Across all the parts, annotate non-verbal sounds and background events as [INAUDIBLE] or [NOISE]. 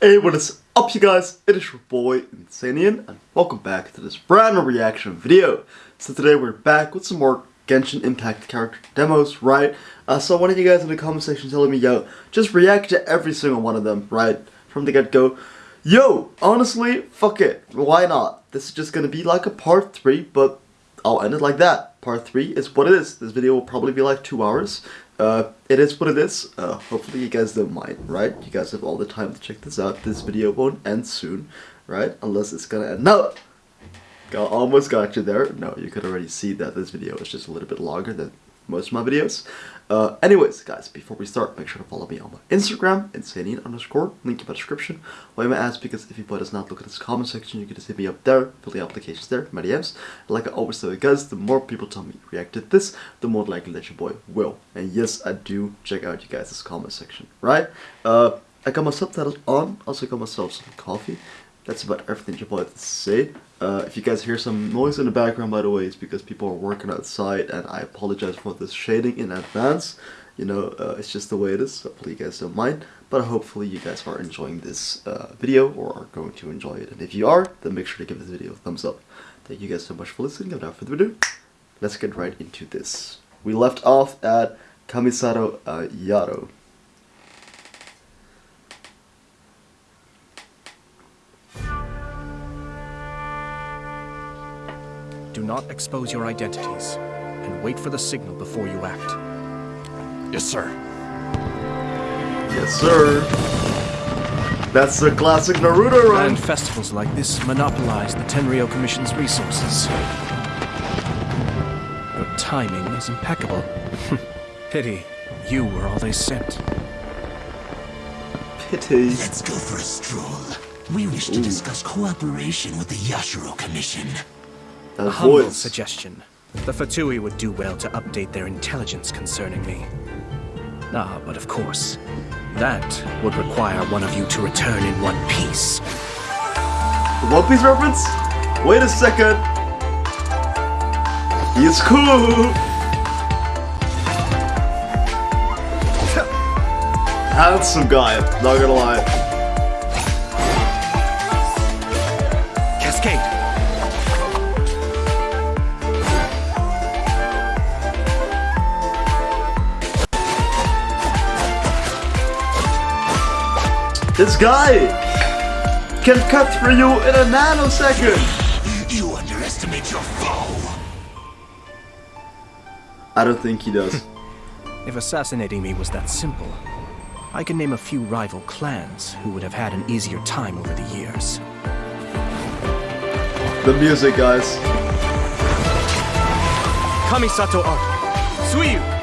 Hey, what is up you guys? It is your boy Insanian and welcome back to this brand new reaction video. So today we're back with some more Genshin Impact character demos, right? Uh, so one of you guys in the comment section telling me, yo, just react to every single one of them, right? From the get-go. Yo, honestly, fuck it. Why not? This is just gonna be like a part 3, but I'll end it like that. Part 3 is what it is. This video will probably be like 2 hours. Uh, it is what it is. Uh, hopefully you guys don't mind, right? You guys have all the time to check this out. This video won't end soon, right? Unless it's gonna end. No! Got, almost got you there. No, you could already see that this video is just a little bit longer than most of my videos. Uh, anyways, guys, before we start, make sure to follow me on my Instagram, insanian underscore, link in my description. Why am I ask? Because if you boy does not look at this comment section, you can just hit me up there, fill the applications there, my DMs. And like I always you guys, the more people tell me react to this, the more likely that your boy will. And yes, I do check out you guys' comment section, right? Uh, I got my subtitles on, also got myself some coffee. That's about everything boy has to say. Uh, if you guys hear some noise in the background, by the way, it's because people are working outside, and I apologize for this shading in advance. You know, uh, it's just the way it is, hopefully you guys don't mind. But hopefully you guys are enjoying this uh, video, or are going to enjoy it. And if you are, then make sure to give this video a thumbs up. Thank you guys so much for listening, and without further ado, let's get right into this. We left off at Kamisato uh, Yaro. Do not expose your identities, and wait for the signal before you act. Yes, sir. Yes, sir. That's the classic Naruto run. And festivals like this monopolize the Tenryou Commission's resources. Your timing is impeccable. [LAUGHS] Pity you were all they sent. Pity. Let's go for a stroll. We wish to discuss cooperation with the Yashiro Commission. A humble voice. suggestion. The Fatui would do well to update their intelligence concerning me. Ah, but of course, that would require one of you to return in one piece. One Piece reference? Wait a second. He's cool. [LAUGHS] Handsome guy, not gonna lie. This guy can cut through you in a nanosecond. You underestimate your foe. I don't think he does. [LAUGHS] If assassinating me was that simple, I can name a few rival clans who would have had an easier time over the years. the music, guys. Kamisato Art, Suiyu!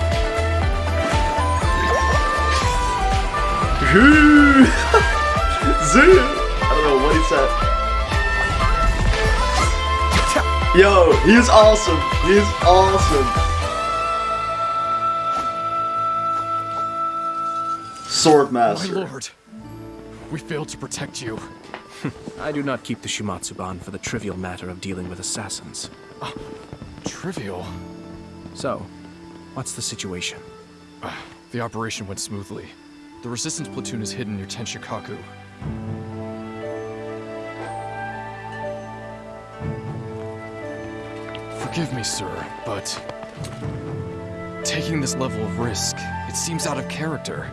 [LAUGHS] Zoo. I don't know what he said. Yo, he's awesome. He's awesome. Sword My lord. We failed to protect you. I do not keep the Shumatsuban for the trivial matter of dealing with assassins. Ah, trivial. So, what's the situation? Ah, the operation went smoothly. The resistance platoon is hidden near Tenshukaku. Forgive me, sir, but... Taking this level of risk, it seems out of character.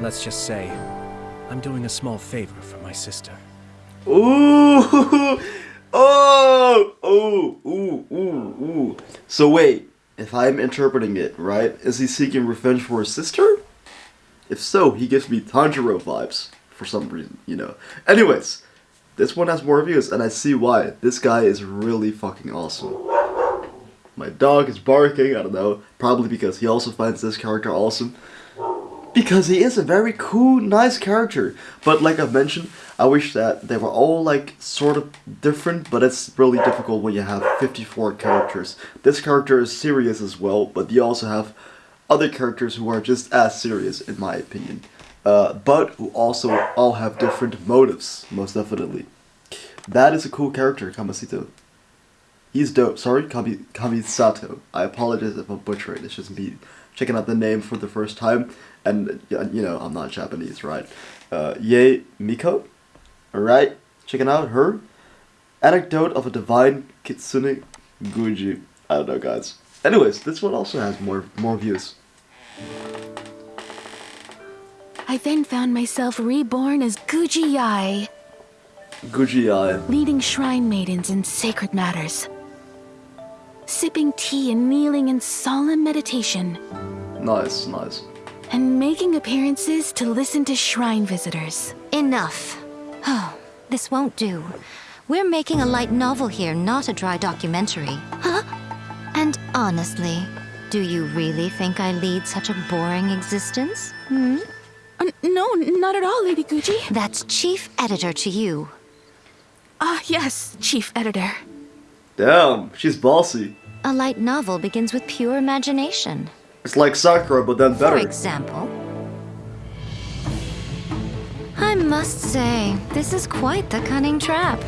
Let's just say, I'm doing a small favor for my sister. Ooh. [LAUGHS] Oh. Oh. Ooh. Ooh. Ooh. So wait, if I'm interpreting it right, is he seeking revenge for his sister? If so, he gives me Tanjiro vibes for some reason, you know. Anyways, this one has more views, and I see why. This guy is really fucking awesome. My dog is barking, I don't know, probably because he also finds this character awesome. Because he is a very cool, nice character. But like I've mentioned, I wish that they were all like sort of different, but it's really difficult when you have 54 characters. This character is serious as well, but you also have other characters who are just as serious, in my opinion. Uh, but who also all have different motives, most definitely. That is a cool character, Kamasito. He's dope. Sorry, Kami, Kamisato. I apologize if I'm butchering. It's just me checking out the name for the first time, and you know I'm not Japanese, right? Uh, Miko, alright, checking out her anecdote of a divine kitsune Guji. I don't know, guys. Anyways, this one also has more more views. I then found myself reborn as Guji Yae, Guji Eye. leading shrine maidens in sacred matters. Sipping tea and kneeling in solemn meditation, Nice, nice. and making appearances to listen to shrine visitors. Enough. Oh, this won't do. We're making a light novel here, not a dry documentary. Huh? And honestly, do you really think I lead such a boring existence? Hmm? Uh, no, not at all, Lady Guuji. That's chief editor to you. Ah, yes, Chief Editor. Damn, she's bossy. A light novel begins with pure imagination. It's like Sakura, but then better. For better. example, I must say, this is quite the cunning trap.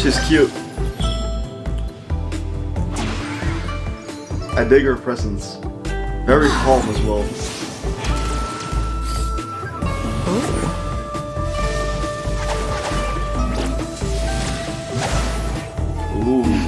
She's cute. I dig her presence. Very calm as well. Ooh.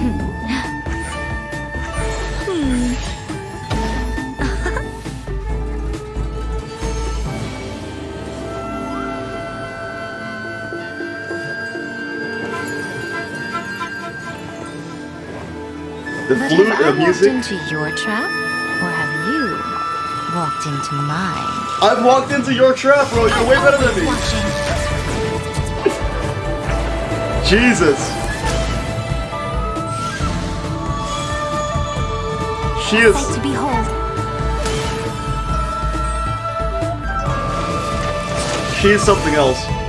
The But flute have I and walked into your trap, or have you walked into mine? I've walked into your trap, bro. You're way better than me. Jesus. She is. Sight to behold. She is something else.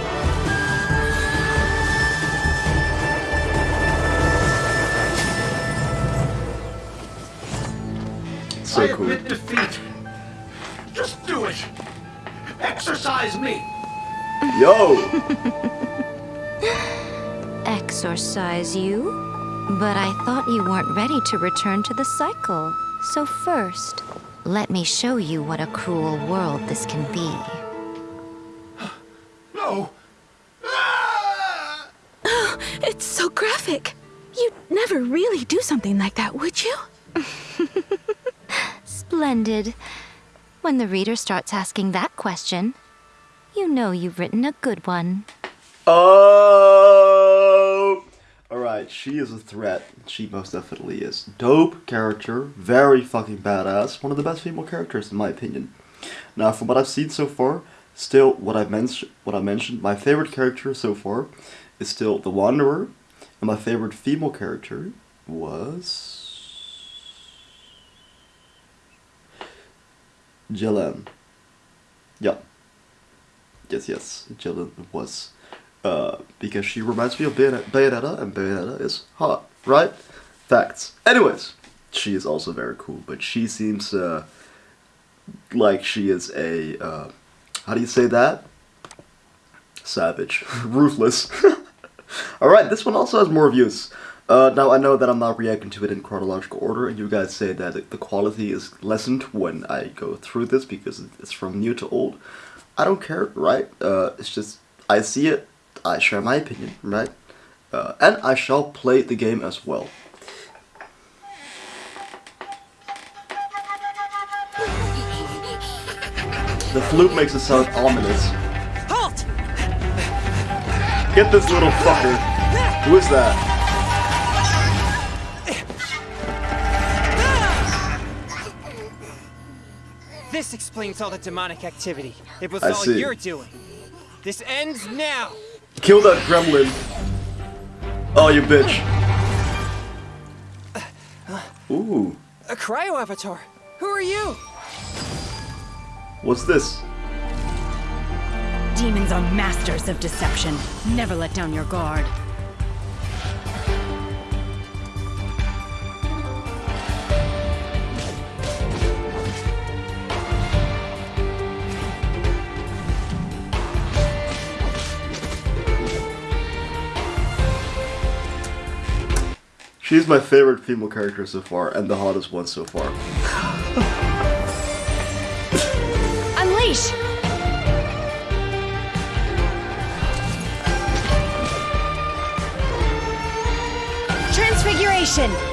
So I cool. admit defeat. Just do it. Exercise me. Yo. [LAUGHS] Exorcise you? But I thought you weren't ready to return to the cycle. So first, let me show you what a cruel world this can be. [GASPS] No. Ah! [GASPS] It's so graphic. You'd never really do something like that, would you? [LAUGHS] Splendid. When the reader starts asking that question, you know you've written a good one. Oh. Alright, she is a threat. She most definitely is. Dope character. Very fucking badass. One of the best female characters, in my opinion. Now, from what I've seen so far, still, what I, mentioned, what I mentioned, my favorite character so far is still the Wanderer. And my favorite female character was. Jillian. Yeah. Yes, yes, Jillian was. Uh, because she reminds me of Bayonet- Bayonetta, and Bayonetta is hot, right? Facts. Anyways, she is also very cool, but she seems uh, like she is a. Uh, how do you say that? Savage. [LAUGHS] Ruthless. [LAUGHS] Alright, this one also has more views. Uh, now, I know that I'm not reacting to it in chronological order, and you guys say that the quality is lessened when I go through this because it's from new to old. I don't care, right? Uh, it's just, I see it, I share my opinion, right? Uh, and I shall play the game as well. The flute makes it sound ominous. Halt! Get this little fucker. Who is that? This explains all the demonic activity. It was I all see. you're doing. This ends now. Kill that gremlin. Oh, you bitch. Ooh. A cryo avatar. Who are you? What's this? Demons are masters of deception. Never let down your guard. She's my favorite female character so far, and the hottest one so far. Unleash! Transfiguration!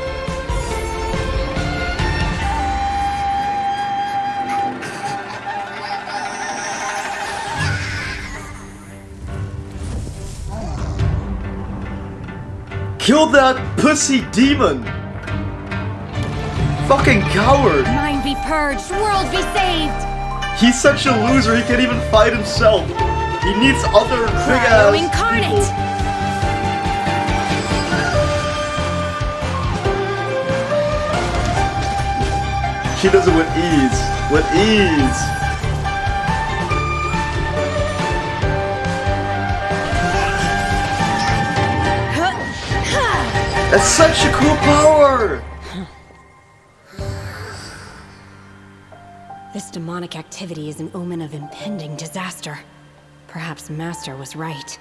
Kill that pussy demon! Fucking coward! Mind be purged, world be saved! He's such a loser, he can't even fight himself. He needs other big ass incarnate! She does it with ease. With ease. That's such a cool power! This demonic activity is an omen of impending disaster. Perhaps Master was right.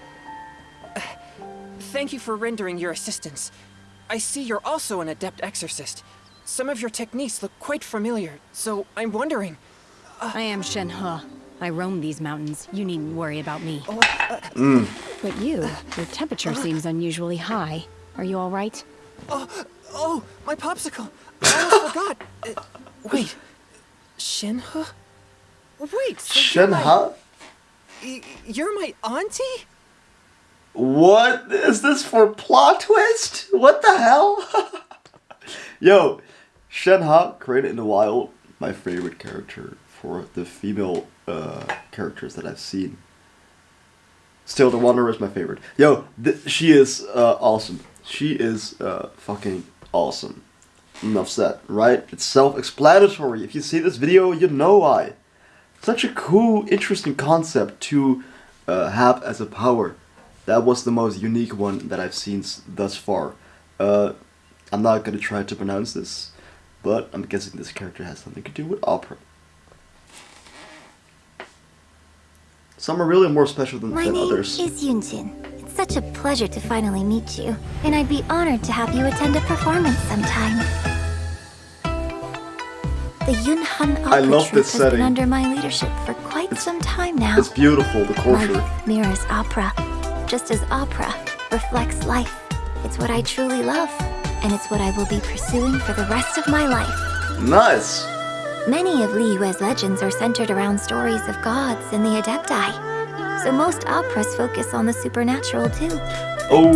Thank you for rendering your assistance. I see you're also an adept exorcist. Some of your techniques look quite familiar, so I'm wondering. Uh, I am Shenhe. I roam these mountains. You needn't worry about me. Mm. But you, your temperature uh-huh. seems unusually high. Are you all right? Oh, oh, my popsicle! I almost forgot. Uh, wait, Shenhe? Wait, so you're Shenhe? You're my auntie? What is this for plot twist? What the hell? [LAUGHS] Yo, Shenhe, created in the wild, my favorite character for the female uh, characters that I've seen. Still, the Wanderer is my favorite. Yo, th- she is uh, awesome. She is uh, fucking awesome. Enough said, right? It's self-explanatory. If you see this video, you know why. Such a cool, interesting concept to uh, have as a power. That was the most unique one that I've seen thus far. Uh, I'm not gonna try to pronounce this, but I'm guessing this character has something to do with opera. Some are really more special than, My than name others. is Yunjin. It's such a pleasure to finally meet you, and I'd be honored to have you attend a performance sometime. The Yunhan Opera I love this has setting. been under my leadership for quite some time now. It's beautiful, the culture. youth mirrors opera, just as opera reflects life. It's what I truly love, and it's what I will be pursuing for the rest of my life. Nice! Many of Liyue's legends are centered around stories of gods and the Adepti, so most operas focus on the supernatural too. Oh,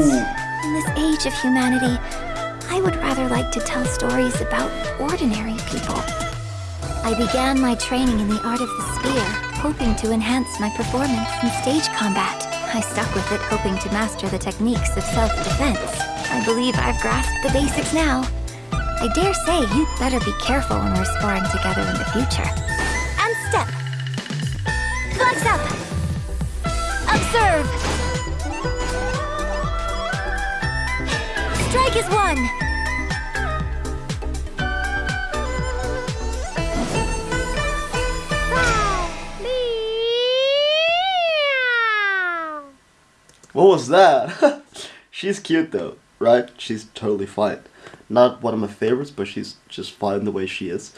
In this age of humanity, I would rather like to tell stories about ordinary people. I began my training in the art of the spear, hoping to enhance my performance in stage combat. I stuck with it, hoping to master the techniques of self-defense. I believe I've grasped the basics now. I dare say you'd better be careful when we're sparring together in the future. And step! Observe! Strike is one! what was that? [LAUGHS] she's cute though, right? She's totally fine. Not one of my favorites, but she's just fine the way she is.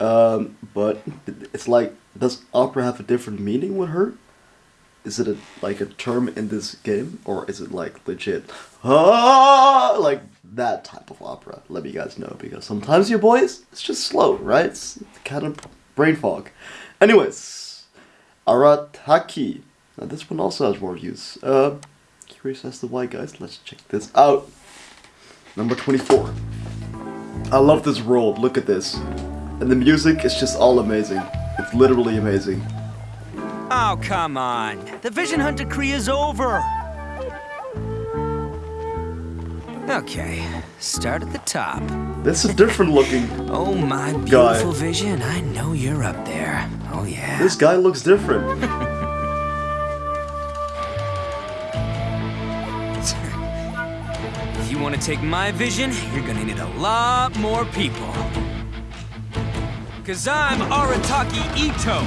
Um, but it's like, does opera have a different meaning with her? Is it a, like a term in this game, or is it like legit? Ah, like that type of opera. Let me guys know because sometimes your boys, it's just slow, right? It's kind of brain fog. Anyways, Arataki. Now this one also has more views. Uh, curious as to why, guys. Let's check this out. Number 24. I love this world. Look at this. And the music is just all amazing. It's literally amazing. Oh, come on. The Vision Hunt decree is over. Okay, start at the top. This is a different looking. Oh, my Guy. beautiful vision. I know you're up there. Oh, yeah. This guy looks different. [LAUGHS] If you want to take my vision, you're gonna need a lot more people. Cause I'm Arataki Itto,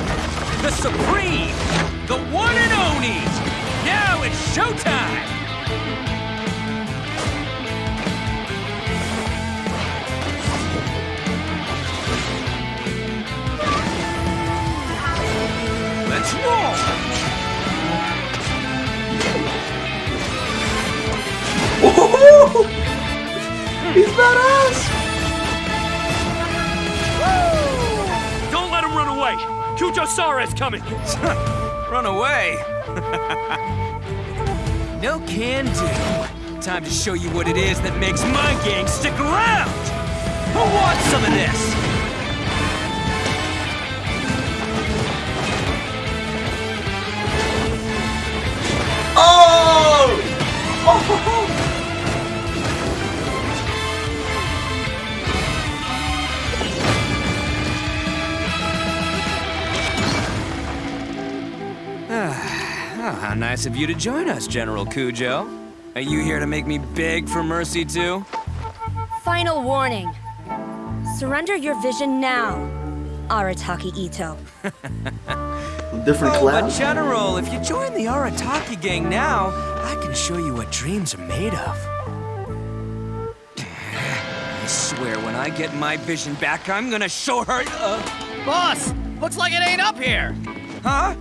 the Supreme, the one and only. Now it's showtime! Let's roll! Woohoo! He's us! Kujo coming! [LAUGHS] Run away? [LAUGHS] no can do. Time to show you what it is that makes my gang stick around! Who wants some of this? Oh! [LAUGHS] Oh! Oh, how nice of you to join us, General Kujo. Are you here to make me beg for mercy too? Final warning. Surrender your vision now, Arataki Itto. [LAUGHS] Different oh, clown. but General, if you join the Arataki gang now, I can show you what dreams are made of. [SIGHS] I swear, when I get my vision back, I'm gonna show her. Uh... Boss, looks like it ain't up here. Huh?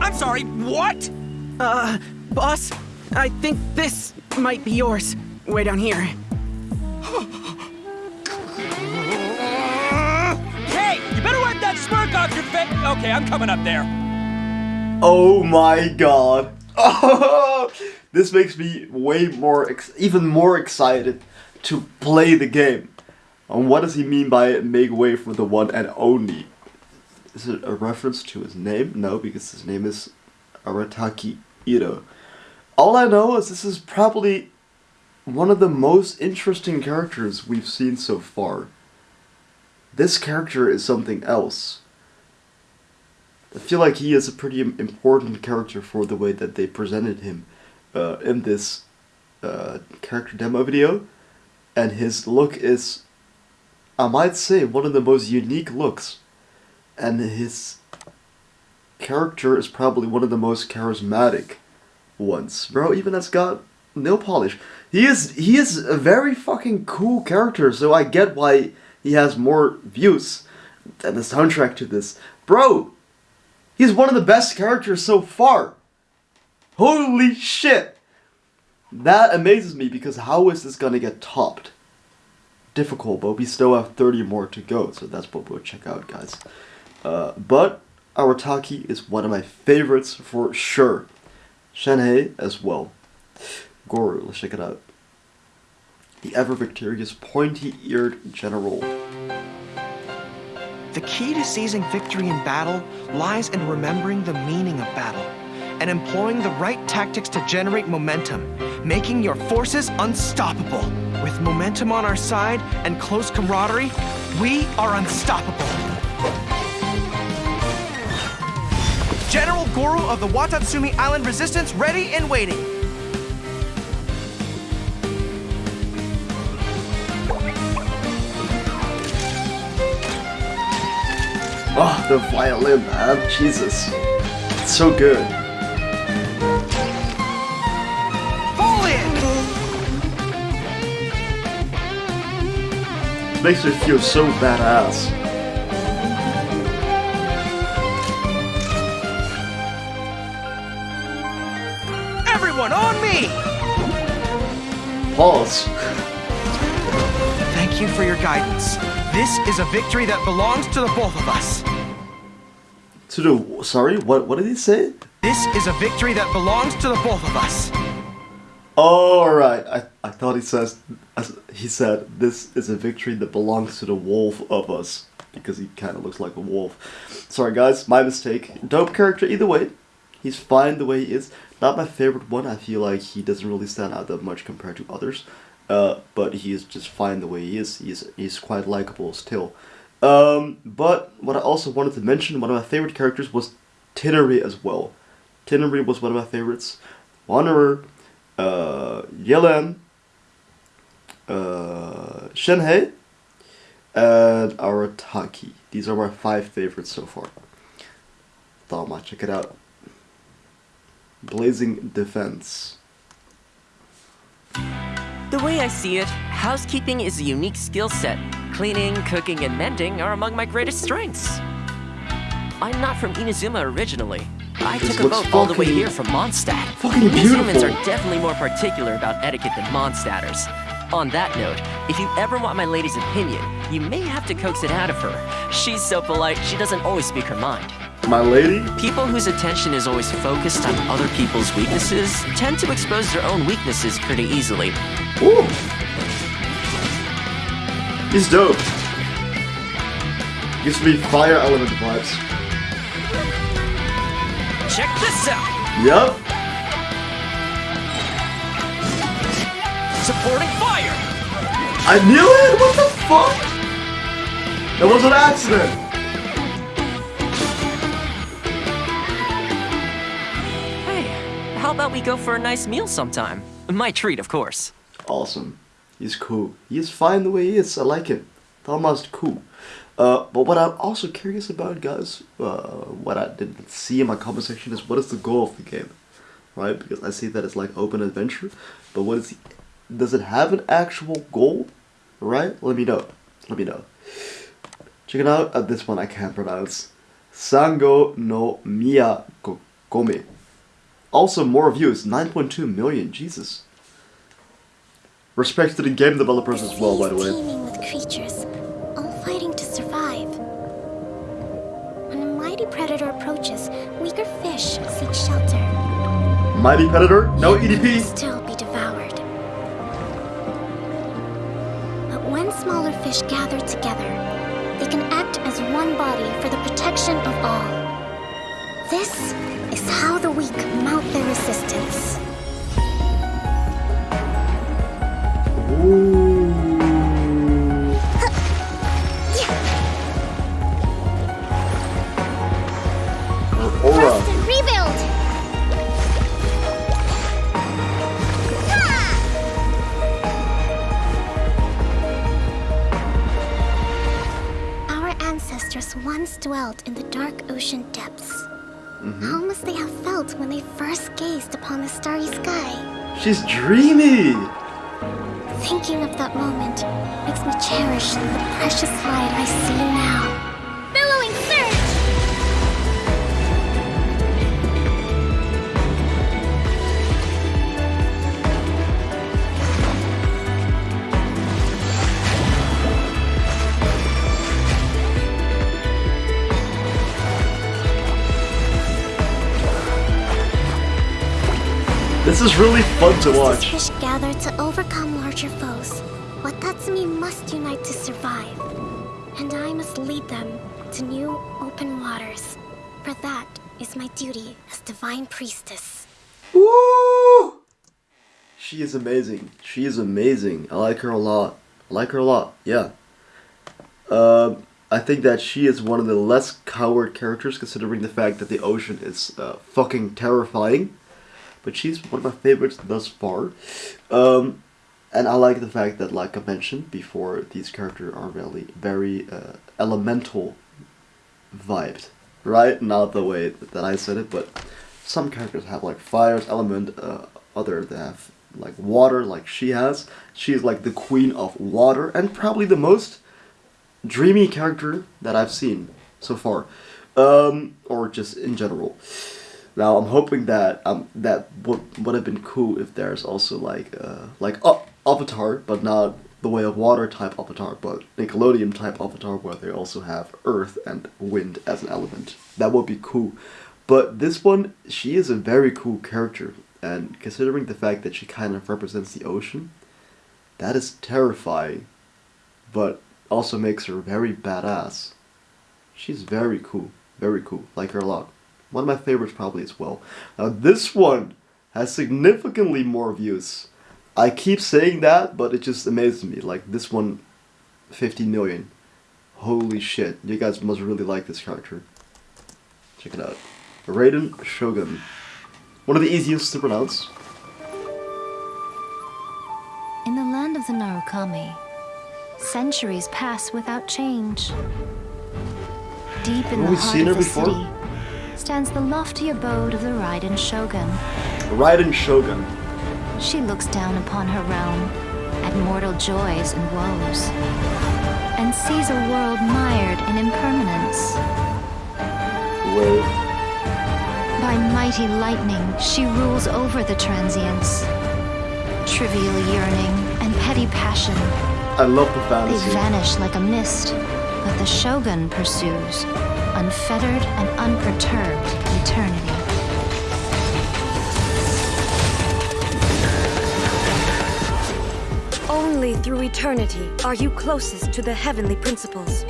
I'm sorry, what? Uh, boss, I think this might be yours. Way down here. Hey, you better wipe that smirk off your face. Okay, I'm coming up there. Oh my god. Oh, [LAUGHS] this makes me way more, even more excited to play the game. And what does he mean by make way for the one and only? Is it a reference to his name? No, because his name is Arataki Itto. All I know is this is probably one of the most interesting characters we've seen so far. This character is something else. I feel like he is a pretty important character for the way that they presented him uh, in this uh, character demo video. And his look is, I might say, one of the most unique looks. And his character is probably one of the most charismatic ones. Bro, even has got nail polish. He is he is a very fucking cool character, so I get why he has more views than the soundtrack to this. Bro, he's one of the best characters so far. Holy shit! That amazes me because how is this gonna get topped? Difficult, but we still have 30 more to go, so that's what we'll check out, guys. Uh, but Arataki is one of my favorites for sure. Shenhei as well. Goro, let's check it out. The ever victorious pointy-eared general. The key to seizing victory in battle lies in remembering the meaning of battle and employing the right tactics to generate momentum, making your forces unstoppable. With momentum on our side and close camaraderie, we are unstoppable. General Goro of the Watatsumi Island Resistance ready and waiting. Oh, the violin, man. Jesus. It's so good. Fall in! Makes me feel so badass. Pause. Thank you for your guidance. This is a victory that belongs to the both of us. To the sorry, what what did he say? This is a victory that belongs to the both of us. All right, I I thought he says he said this is a victory that belongs to the wolf of us because he kind of looks like a wolf. Sorry guys, my mistake. Dope character either way. He's fine the way he is. Not my favorite one. I feel like he doesn't really stand out that much compared to others. Uh, but he is just fine the way he is. He's he's quite likable still. Um, but what I also wanted to mention, one of my favorite characters was Tighnari as well. Tighnari was one of my favorites. Wanderer, uh, Yelan, uh, Shenhei, and Arataki. These are my five favorites so far. Might check it out. Blazing Defense. The way I see it, housekeeping is a unique skill set. Cleaning, cooking, and mending are among my greatest strengths. I'm not from Inazuma originally, I This took a boat all the way here from Mondstadt. fucking These humans are definitely more particular about etiquette than Mondstadters. On that note, if you ever want my lady's opinion, you may have to coax it out of her. She's so polite, she doesn't always speak her mind. My lady? People whose attention is always focused on other people's weaknesses tend to expose their own weaknesses pretty easily. Ooh. He's dope. Gives me fire element vibes. Check this out! Yup. Supporting fire! I knew it! What the fuck? That was an accident! How about we go for a nice meal sometime? My treat, of course. Awesome. He's cool. He's fine the way he is. I like him. Almost cool. Uh, but what I'm also curious about, guys, uh, what I didn't see in my comment section is what is the goal of the game, right? Because I see that it's like open adventure, but what is the, does it have an actual goal, right? Let me know. Let me know. Check it out. Uh, this one I can't pronounce. Sango no Miya Go- Gome. Also more views, 9.2 million. Jesus. Respect to the game developers as well, by the way. teeming with creatures, all fighting to survive. When a mighty predator approaches, weaker fish seek shelter. Mighty Predator, no EDP. Still be devoured. But when smaller fish gather together, they can act as one body for the protection of all. This is how the weak mount their resistance. Aura. Rebuild! Our ancestors once dwelt in the dark ocean depths. Mm-hmm. How must they have felt when they first gazed upon the starry sky? She's dreamy. Thinking of that moment makes me cherish the precious light I see now. Is really fun to watch. fish gather to overcome larger foes, What Watatsumi must unite to survive. And I must lead them to new open waters. For that is my duty as Divine Priestess. Woo! She is amazing. She is amazing. I like her a lot. I like her a lot. Yeah. Um, I think that she is one of the less coward characters, considering the fact that the ocean is uh, fucking terrifying. But she's one of my favorites thus far. Um, and I like the fact that, like I mentioned before, these characters are really very uh, elemental vibed, right? Not the way that I said it, but some characters have like fire's element, uh, other they have like water, like she has. She's like the queen of water, and probably the most dreamy character that I've seen so far, um, or just in general. Now I'm hoping that um that would would have been cool if there's also like uh like uh, Avatar, but not the Way of Water type Avatar, but Nickelodeon type Avatar where they also have Earth and Wind as an element. That would be cool. But this one, she is a very cool character, and considering the fact that she kind of represents the ocean, that is terrifying, but also makes her very badass. She's very cool, very cool. Like her a lot. One of my favorites probably as well. Now this one has significantly more views. I keep saying that, but it just amazes me. Like this one, 50 million. Holy shit. You guys must really like this character. Check it out. Raiden Shogun. One of the easiest to pronounce. In the land of the Narukami, centuries pass without change. Deep in Have the we heart seen of her the before? city stands the lofty abode of the Raiden Shogun. Raiden Shogun. She looks down upon her realm at mortal joys and woes, and sees a world mired in impermanence. Wait. By mighty lightning, she rules over the transients. Trivial yearning and petty passion. I love the They vanish like a mist, but the Shogun pursues, unfettered and unperturbed eternity. Only through eternity are you closest to the heavenly principles.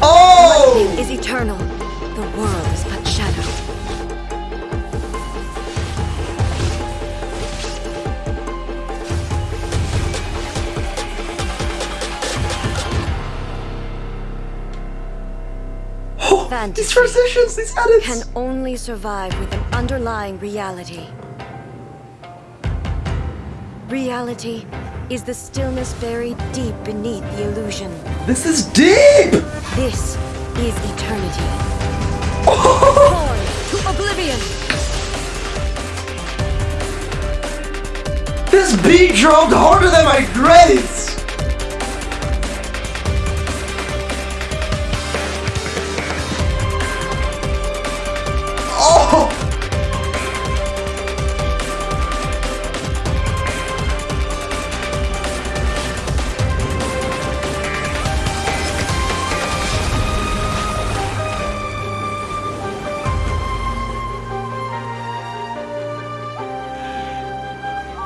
Oh! Lightning is eternal. Fantasy these transitions, these edits! can only survive with an underlying reality. Reality is the stillness buried deep beneath the illusion. This is deep! This is eternity. [LAUGHS] Born to oblivion. This beat drove harder than my grades!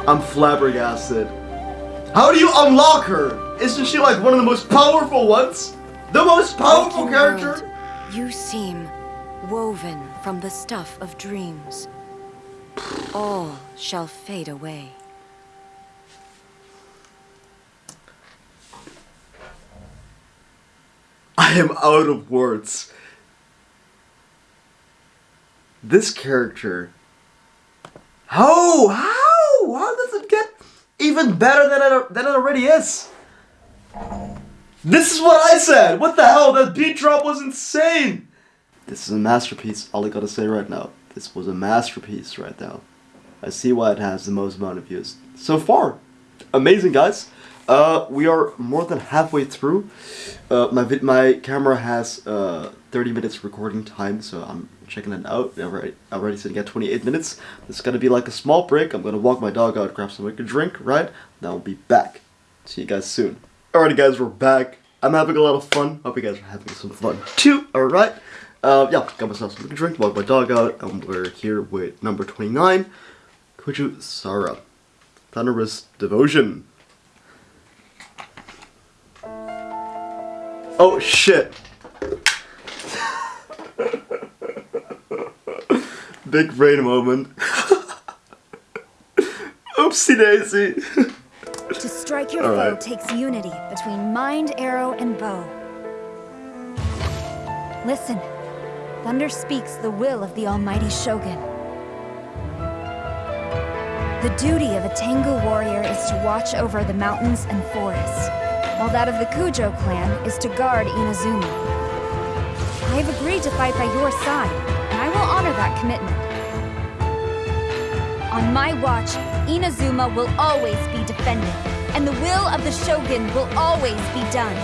I'm flabbergasted. How do you unlock her? Isn't she like one of the most powerful ones? The most powerful Waking character? world, You seem woven from the stuff of dreams. All shall fade away. I am out of words. This character. How? How? How does it get even better than it, than it already is? This is what I said! What the hell? That beat drop was insane! This is a masterpiece, all I gotta say right now. This was a masterpiece right now. I see why it has the most amount of views. So far, amazing guys. Uh, we are more than halfway through. Uh, my my camera has uh, 30 minutes recording time, so I'm checking it out. I already, already sitting at 28 minutes. This is gonna be like a small break. I'm gonna walk my dog out, grab something to drink, right? Then I'll be back. See you guys soon. Alrighty guys, we're back. I'm having a lot of fun. Hope you guys are having some fun too. Alright. Uh, yeah, got myself to drink, walk my dog out, and we're here with number 29, Kujo Sara. Thunderous Devotion. Oh shit. Big brain moment. [LAUGHS] Oopsie daisy. To strike your All foe right. takes unity between mind, arrow, and bow. Listen. Thunder speaks the will of the almighty Shogun. The duty of a Tengu warrior is to watch over the mountains and forests, while that of the Kujo clan is to guard Inazuma. I have agreed to fight by your side, and I will honor that commitment. On my watch, Inazuma will always be defended, and the will of the Shogun will always be done.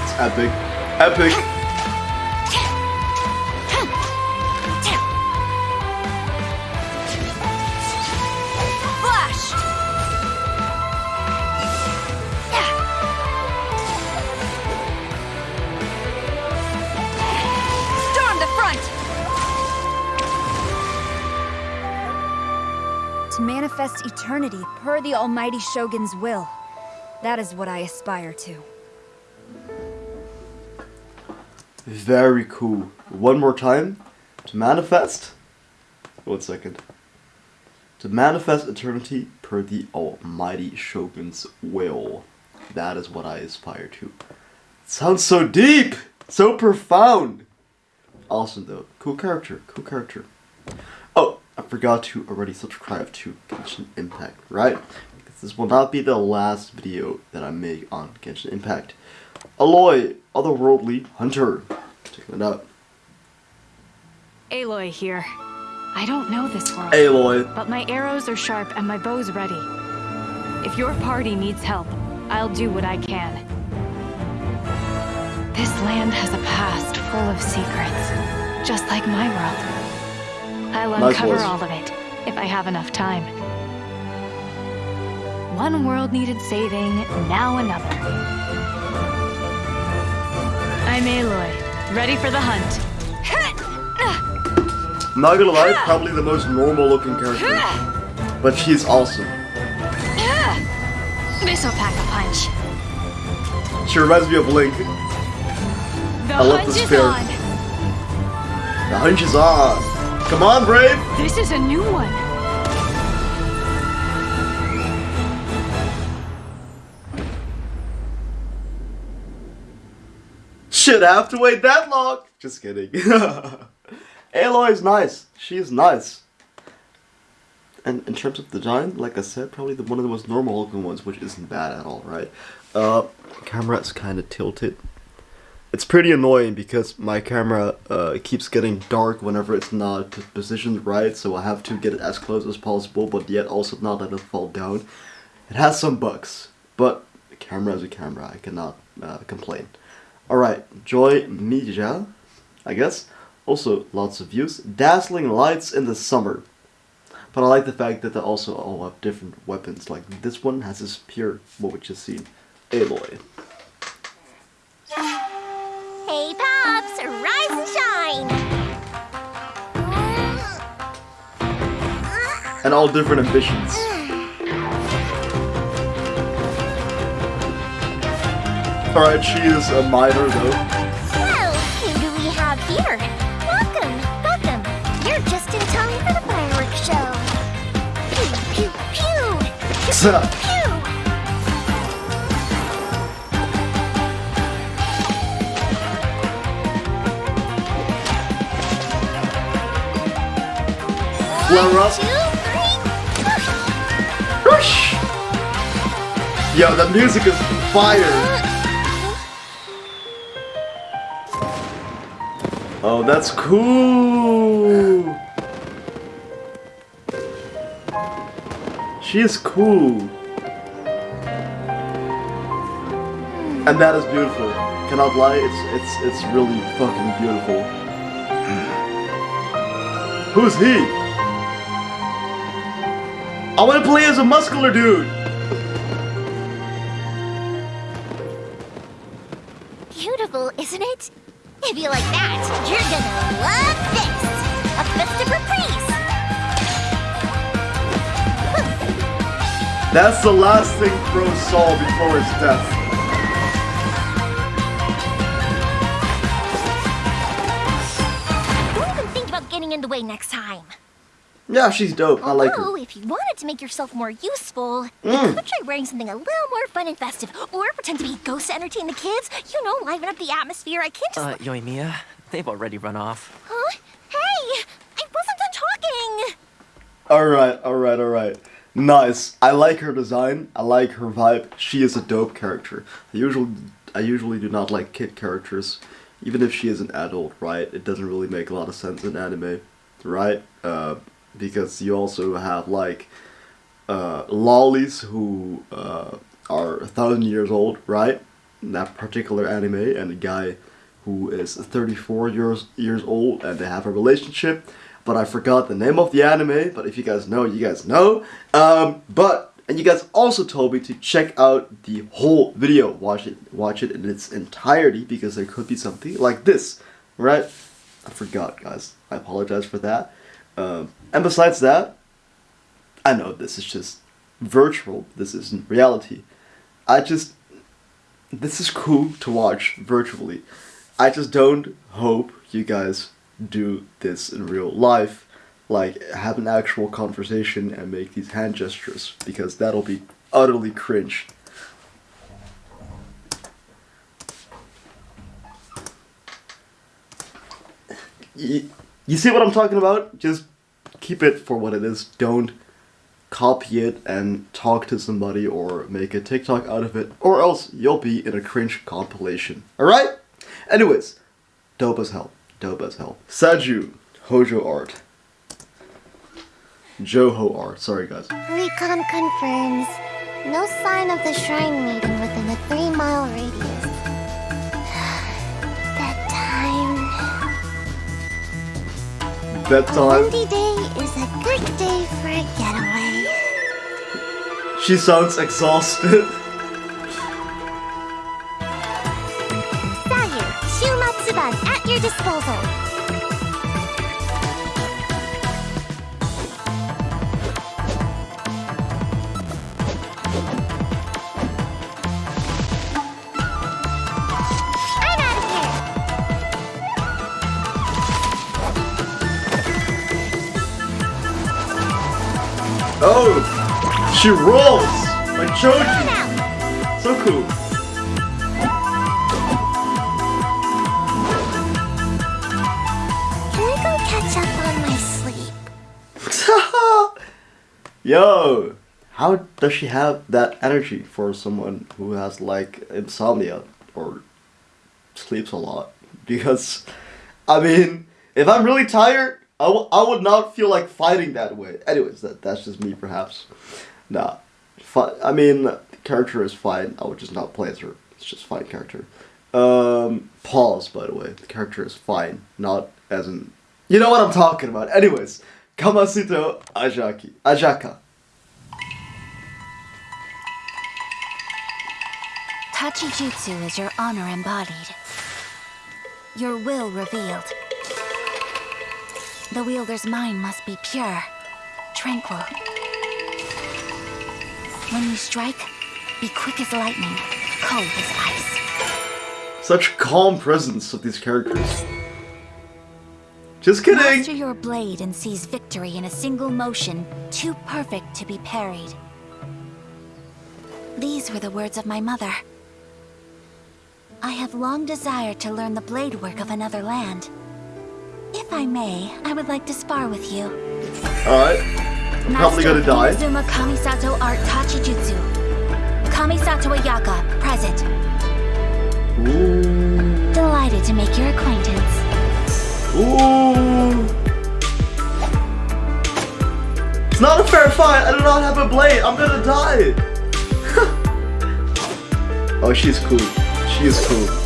It's epic. Epic. Manifest eternity per the Almighty Shogun's will. That is what I aspire to. Very cool. One more time. To manifest. One second. To manifest eternity per the almighty Shogun's will. That is what I aspire to. sounds so deep! So profound! Awesome though. Cool character. Cool character. I forgot to already subscribe to Genshin Impact, right? Because this will not be the last video that I make on Genshin Impact. Aloy, otherworldly hunter. Checking it out. Aloy here. I don't know this world. Aloy. But my arrows are sharp and my bow's ready. If your party needs help, I'll do what I can. This land has a past full of secrets, just like my world. I'll Nice uncover voice. all of it, if I have enough time. One world needed saving, now another. I'm Aloy, ready for the hunt. Not gonna lie, probably the most normal looking character. But she's awesome. This'll pack a punch. She reminds me of Link. The I love hunt the is on. The hunch is on. Come on, Brave! This is a new one. Should have to wait that long. Just kidding. [LAUGHS] Aloy is nice. She is nice. And in terms of design, like I said, probably the one of the most normal looking ones, which isn't bad at all, right? Uh, camera is kind of tilted. It's pretty annoying because my camera uh, keeps getting dark whenever it's not positioned right, so I have to get it as close as possible, but yet also not let it fall down. It has some bugs, but camera is a camera. I cannot uh, complain. Alright, Yoimiya, I guess. Also, lots of views. Dazzling lights in the summer. But I like the fact that they also all have different weapons. Like this one has this pure, what we just seen, Aloy. Hey, Pops, rise and shine! And all different ambitions. Alright, she is a minor though. Well, who Flower up. Whoosh! Yo, the music is fire! Oh, that's cool! She is cool. And that is beautiful. Cannot lie, it's it's it's really fucking beautiful. [SIGHS] Who's he? I want to play as a muscular dude. Beautiful, isn't it? If you like that, you're gonna love this! A festive reprise! That's the last thing Crow saw before his death. Yeah, she's dope. I like her. Although, if you wanted to make yourself more useful, Mm. you could try wearing something a little more fun and festive, or pretend to be ghosts to entertain the kids. You know, liven up the atmosphere. I can't just. Uh, Yoimiya, they've already run off. Huh? Hey! I wasn't done talking! Alright, alright, alright. Nice. I like her design. I like her vibe. She is a dope character. I usually, I usually do not like kid characters. Even if she is an adult, right? It doesn't really make a lot of sense in anime, right? Uh, because you also have like uh, lollies who uh, are a thousand years old, right? That particular anime, and a guy who is 34 years years old, and they have a relationship. But I forgot the name of the anime. But if you guys know, you guys know. Um, but and you guys also told me to check out the whole video, watch it, watch it in its entirety, because there could be something like this, right? I forgot, guys. I apologize for that. Um, and besides that, I know this is just virtual. This isn't reality. I just this is cool to watch virtually. I just don't hope you guys do this in real life, like have an actual conversation and make these hand gestures because that'll be utterly cringe. You, you see what I'm talking about? Just keep it for what it is. Don't copy it and talk to somebody or make a TikTok out of it, or else you'll be in a cringe compilation. Alright? Anyways, dope as hell. Dope as hell. Saju, Hojo art. Joho art. Sorry guys. Recon confirms. No sign of the shrine maiden within a three-mile radius. Bedtime. windy day is a good day for a getaway. She sounds exhausted. Sayu, Shumatsuban at your disposal. She rolls like Choji. So cool. Can I go catch up on my sleep? [LAUGHS] Yo, how does she have that energy for someone who has like insomnia or sleeps a lot? [LAUGHS] Because, I mean, if I'm really tired, I, w- I would not feel like fighting that way. Anyways, that that's just me perhaps. Nah, fi- I mean, the character is fine. I would just not play her. It's just fine character. Um, pause by the way. The character is fine, not as in. You know what I'm talking about. Anyways, Kamisato Ajaki Ajaka. Tachijutsu is your honor embodied. Your will revealed. The wielder's mind must be pure, tranquil. When you strike, be quick as lightning, cold as ice. Such calm presence of these characters. Just kidding. Master your blade and seize victory in a single motion, too perfect to be parried. These were the words of my mother. I have long desired to learn the blade work of another land. If I may, I would like to spar with you. Alright. I'm probably gonna die. Inazuma Kamisato Art Tachijutsu. Kamisato Ayaka, present. Ooh. Delighted to make your acquaintance. Ooh. It's not a fair fight. I do not have a blade. I'm gonna die. [LAUGHS] oh, she's cool. She is cool.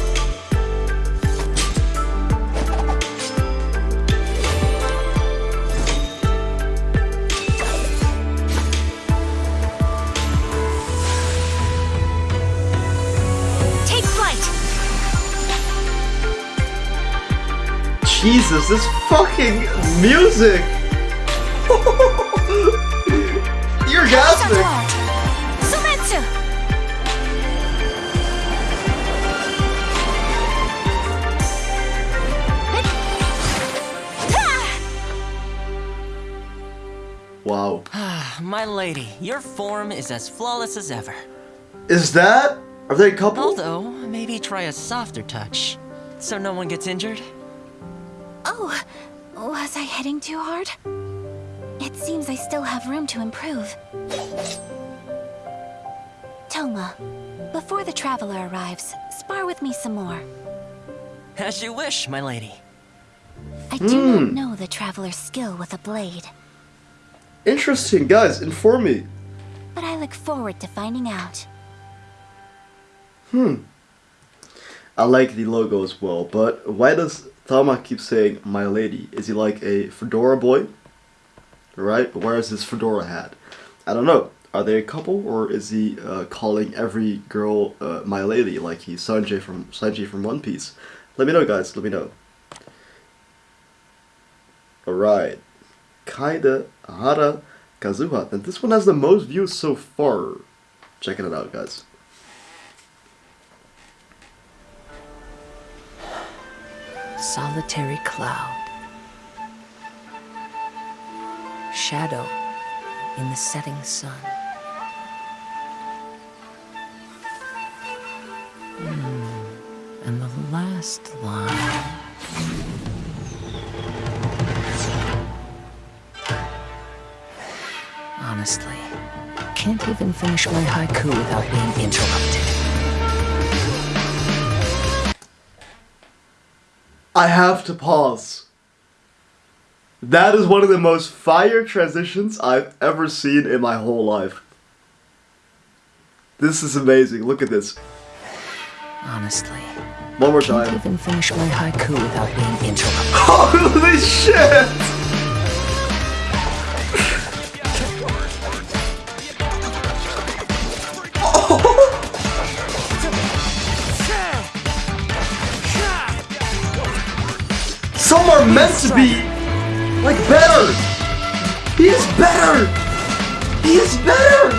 Jesus, this fucking music. [LAUGHS] You're Kamisato gasmic. Art. Soumetsu! Wow. [SIGHS] My lady, your form is as flawless as ever. Is that? Are they a couple? Although, maybe try a softer touch, so no one gets injured. Oh, was I hitting too hard? It seems I still have room to improve. Thoma, before the traveler arrives, spar with me some more. As you wish, my lady. I do not Hmm. know the traveler's skill with a blade, Interesting, guys. Inform me. but I look forward to finding out. Hmm. I like the logo as well, but why does Tama keep saying "my lady"? Is he like a fedora boy? Right? Where is his fedora hat? I don't know. Are they a couple, or is he uh, calling every girl uh, "my lady" like he's Sanji from Sanji from One Piece? Let me know, guys. Let me know. All right, Kaida Hara Kazuha. And this one has the most views so far. Checking it out, guys. Solitary cloud. Shadow in the setting sun. Hmm. And the last line. Honestly, can't even finish my haiku without being interrupted. I have to pause. That is one of the most fire transitions I've ever seen in my whole life. This is amazing. Look at this. Honestly. One more time. Can't even finish my haiku without being interrupted. [LAUGHS] Holy shit! Some are meant to be like better. He is better. He is better.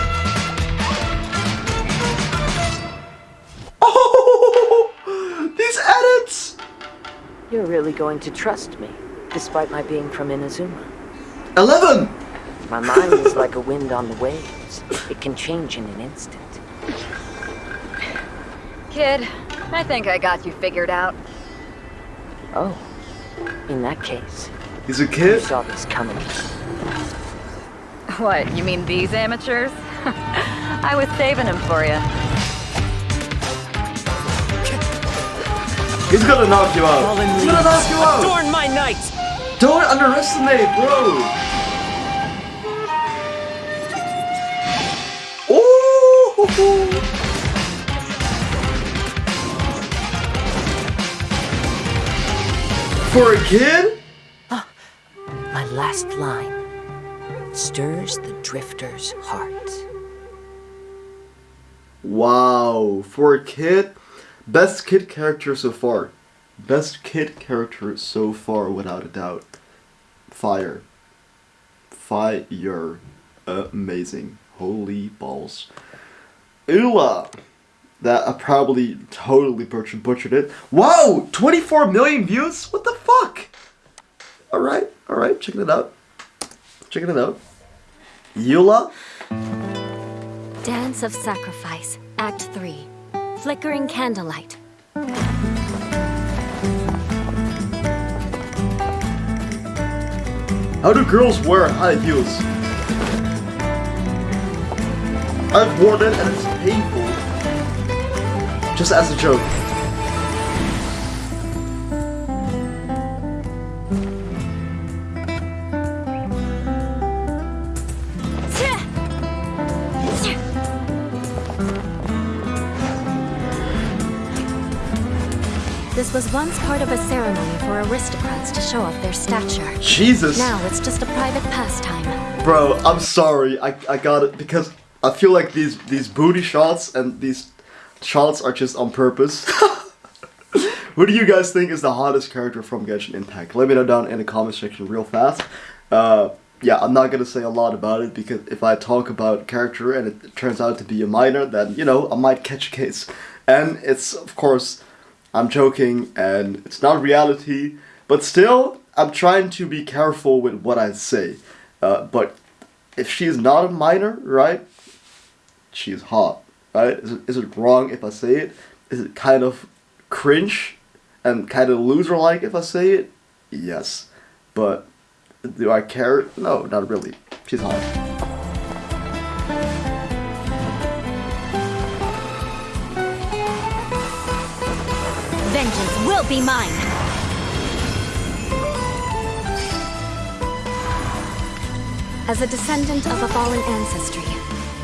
Oh, [LAUGHS] these edits. You're really going to trust me, despite my being from Inazuma. Eleven. My mind is [LAUGHS] like a wind on the waves. It can change in an instant. Kid, I think I got you figured out. Oh, in that case, He's a you kid. saw this coming. What, you mean these amateurs? [LAUGHS] I was saving him for you. He's gonna knock you out. Fallen He's gonna knock you out. adorn my night! Don't underestimate, bro. Oh. For a kid? Ah, my last line stirs the drifter's heart. Wow, for a kid, best kid character so far. Best kid character so far, without a doubt. Fire. Fire. Amazing. Holy balls. Ula! That I probably totally butchered, butchered it. Wow! 24 million views? What the fuck? Alright, alright, checking it out. Checking it out. Eula? Dance of Sacrifice, Act 3. Flickering Candlelight. How do girls wear high heels? I've worn it and it's painful. Just as a joke. This was once part of a ceremony for aristocrats to show off their stature. Jesus. Now it's just a private pastime. Bro, I'm sorry. I, I got it because I feel like these these booty shots and these shots are just on purpose. [LAUGHS] Who do you guys think is the hottest character from Genshin Impact? Let me know down in the comment section real fast. Uh, yeah, I'm not gonna say a lot about it because if I talk about character and it turns out to be a minor, then you know I might catch a case. And it's of course I'm joking and it's not reality, but still I'm trying to be careful with what I say. Uh, but if she is not a minor, right? She's hot, right? Is it, is it wrong if I say it? Is it kind of cringe and kind of loser-like if I say it? Yes, but do I care? No, not really. She's hot. Vengeance will be mine! As a descendant of a fallen ancestry,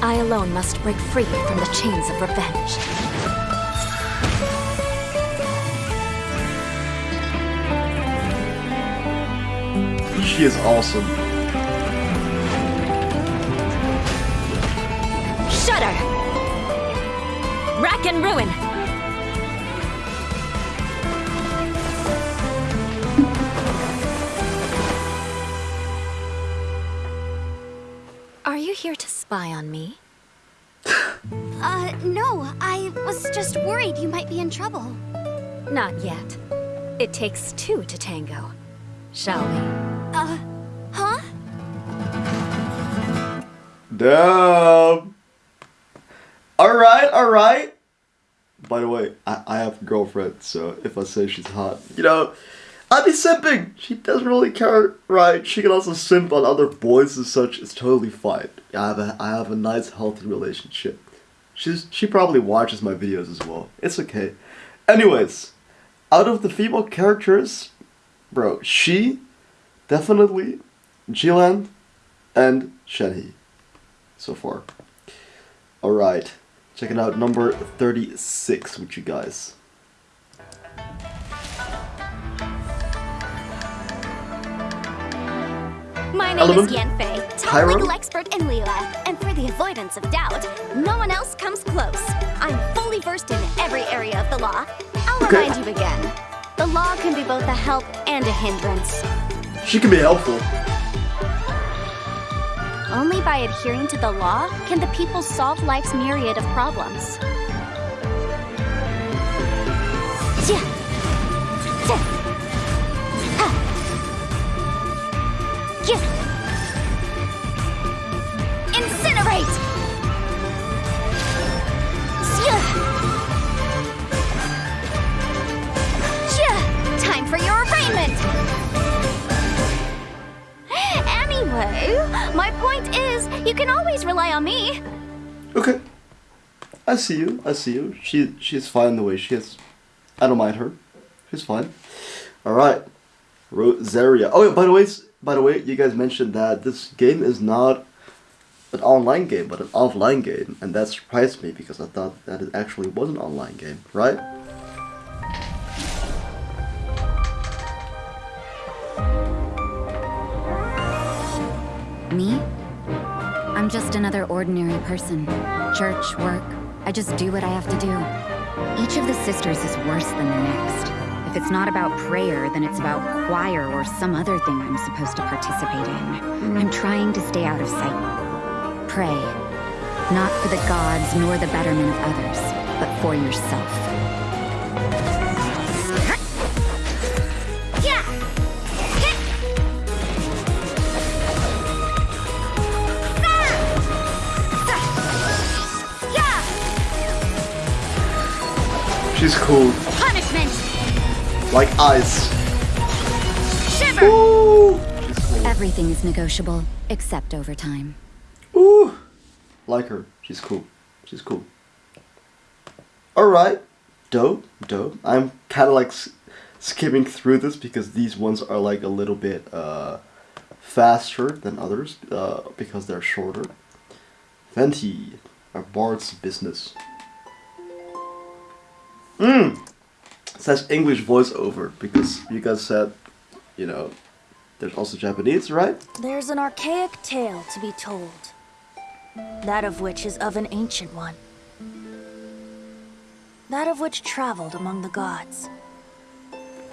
I alone must break free from the chains of revenge. She is awesome. Shudder! Rack and ruin! Spy on me? [LAUGHS] Uh, no, I was just worried you might be in trouble. Not yet. It takes two to tango. Shall we? Uh, huh? Damn. Alright, alright. By the way, I, I have a girlfriend, so if I say she's hot, you know, I'd be simping. She doesn't really care, right? She can also simp on other boys and such. It's totally fine. I have a, I have a nice, healthy relationship. She's she probably watches my videos as well. It's okay. Anyways, out of the female characters, bro, she definitely Jilan and Shenhe so far. Alright. checking out number 36 with you guys. My name Element. is Yanfei, top Pyro. legal expert in Liyue, and for the avoidance of doubt, no one else comes close. I'm fully versed in every area of the law. I'll Okay. remind you again. The law can be both a help and a hindrance. She can be helpful. Only by adhering to the law can the people solve life's myriad of problems. Yeah. Incinerate! Yeah. Time for your arraignment! Anyway, my point is, you can always rely on me. Okay. I see you. I see you. She she's fine the way she is. I don't mind her. She's fine. All right. Rosaria. Oh, yeah, by the way, by the way, you guys mentioned that this game is not an online game, but an offline game, and that surprised me because I thought that it actually was an online game, right? Me? I'm just another ordinary person. Church, work, I just do what I have to do. Each of the sisters is worse than the next. If it's not about prayer, then it's about choir or some other thing I'm supposed to participate in. Hmm. I'm trying to stay out of sight. Pray. Not for the gods nor the betterment of others, but for yourself. Yeah. Yeah. She's cool, Punishment. Like ice. Shiver. Everything is negotiable, except overtime. Ooh, like her. She's cool. She's cool. All right, dope, dope. I'm kind of like s- skimming through this because these ones are like a little bit uh, faster than others uh, because they're shorter. Venti, a bard's business. Mmm. Says English voiceover because you guys said, you know, there's also Japanese, right? There's an archaic tale to be told, that of which is of an ancient one. That of which traveled among the gods.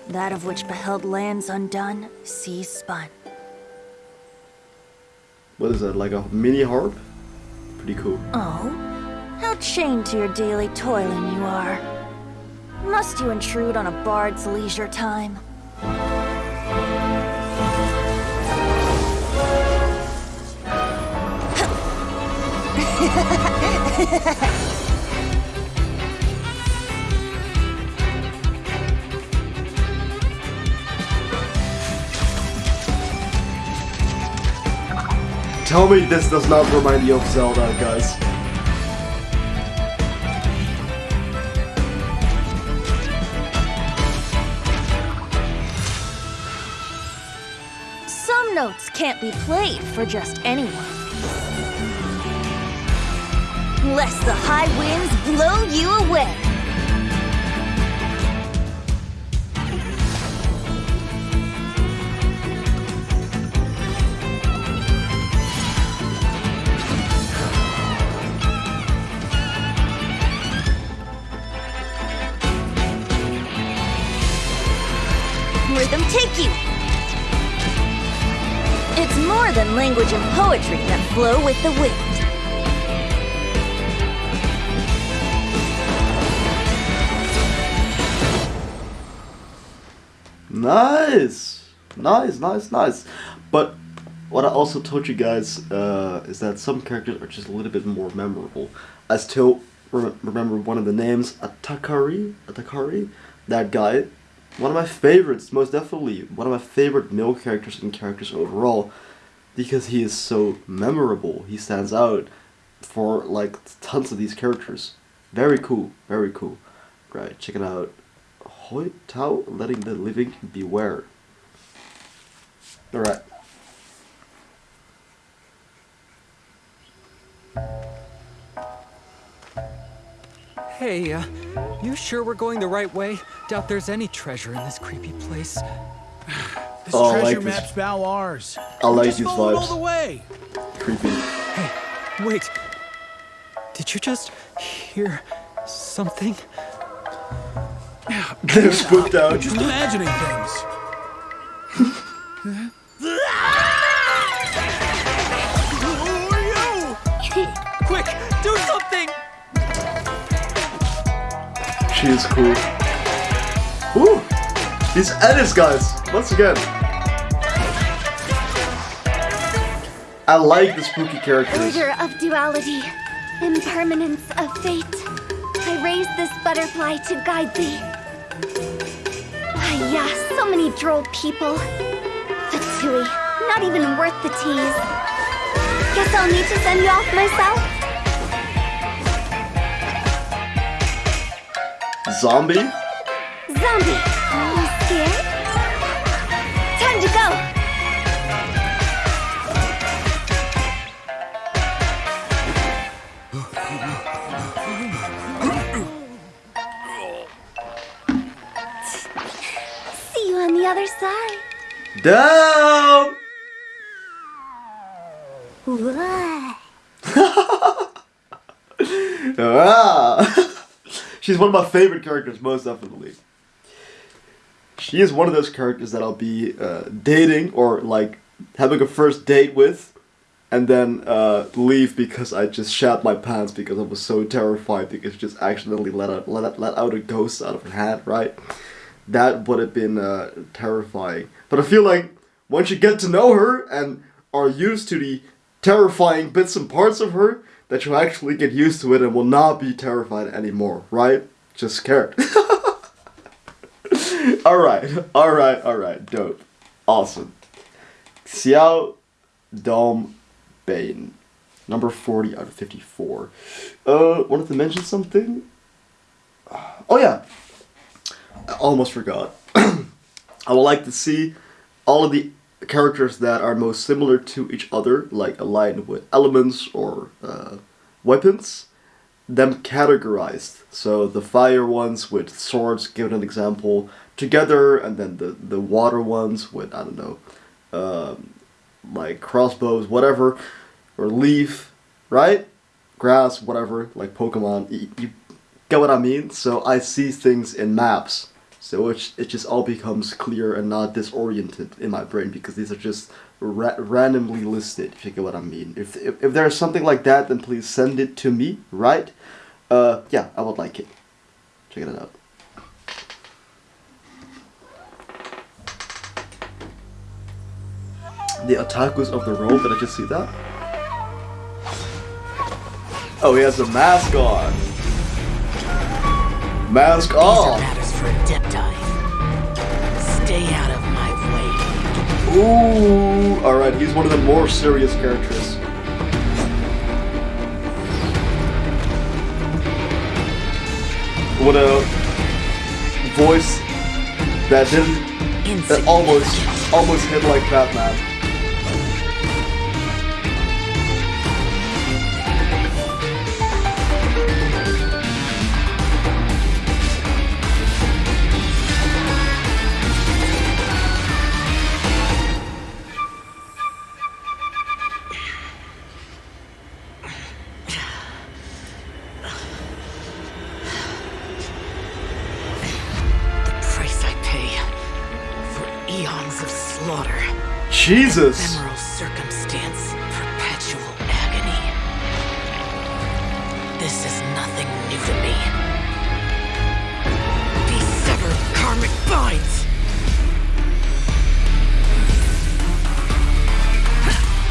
That of which beheld lands undone, seas spun. What is that? Like a mini harp? Pretty cool. Oh, how chained to your daily toiling you are. Must you intrude on a bard's leisure time? Tell me this does not remind you of Zelda, guys. Can't be played for just anyone. Lest the high winds blow you away. Language and poetry that flow with the wind. Nice, nice, nice, nice. But what I also told you guys uh, is that some characters are just a little bit more memorable. I still rem- remember one of the names, Atakari. Atakari, that guy. One of my favorites, most definitely. One of my favorite male characters and characters overall, because he is so memorable. He stands out for like tons of these characters. Very cool, very cool. Right, check it out. Hu Tao, letting the living beware. Alright. Hey, uh, you sure we're going the right way? Doubt there's any treasure in this creepy place. This Oh, treasure like this. map's bow ours. I like Just these follow all the way. Creepy. Hey, wait. Did you just hear something? [LAUGHS] They're spooked out. Just imagining things. Who are you? Quick, do something! She is cool. Ooh! These edits, guys! Once again. I like the spooky characters. Order of duality, impermanence of fate. I raised this butterfly to guide thee. Ah, yeah, so many droll people. Fatui, not even worth the tease. Guess I'll need to send you off myself. Zombie? Zombie, you scared? Down! Ah! [LAUGHS] She's one of my favorite characters, most definitely. She is one of those characters that I'll be uh, dating or like having a first date with, and then uh, leave because I just shat my pants because I was so terrified because she just accidentally let out let, let out a ghost out of her hand, right? That would have been uh, terrifying. But I feel like once you get to know her and are used to the terrifying bits and parts of her, that you'll actually get used to it and will not be terrified anymore, right? Just scared. [LAUGHS] alright, alright, alright, dope. Awesome. Xiao Dom Bane. Number 40 out of 54. Uh, wanted to mention something? Oh yeah. I almost forgot. [CLEARS THROAT] I would like to see all of the characters that are most similar to each other, like aligned with elements or uh, weapons, them categorized. So the fire ones with swords, given an example, together, and then the, the water ones with, I don't know, um, like crossbows, whatever, or leaf, right? Grass, whatever, like Pokemon. You, you get what I mean? So I see things in maps. So it, it just all becomes clear and not disoriented in my brain because these are just ra- randomly listed, if you get what I mean. If, if, if there's something like that, then please send it to me, right? Uh, yeah, I would like it. Check it out. The otakus of the world, did I just see that? Oh, he has a mask on. Mask off. Matters for a dip dive. Stay out of my way. Ooh, alright, he's one of the more serious characters. What a voice that didn't, that almost, almost hit like Batman. Jesus. Ephemeral circumstance, perpetual agony. This is nothing new to me. These severed karmic binds.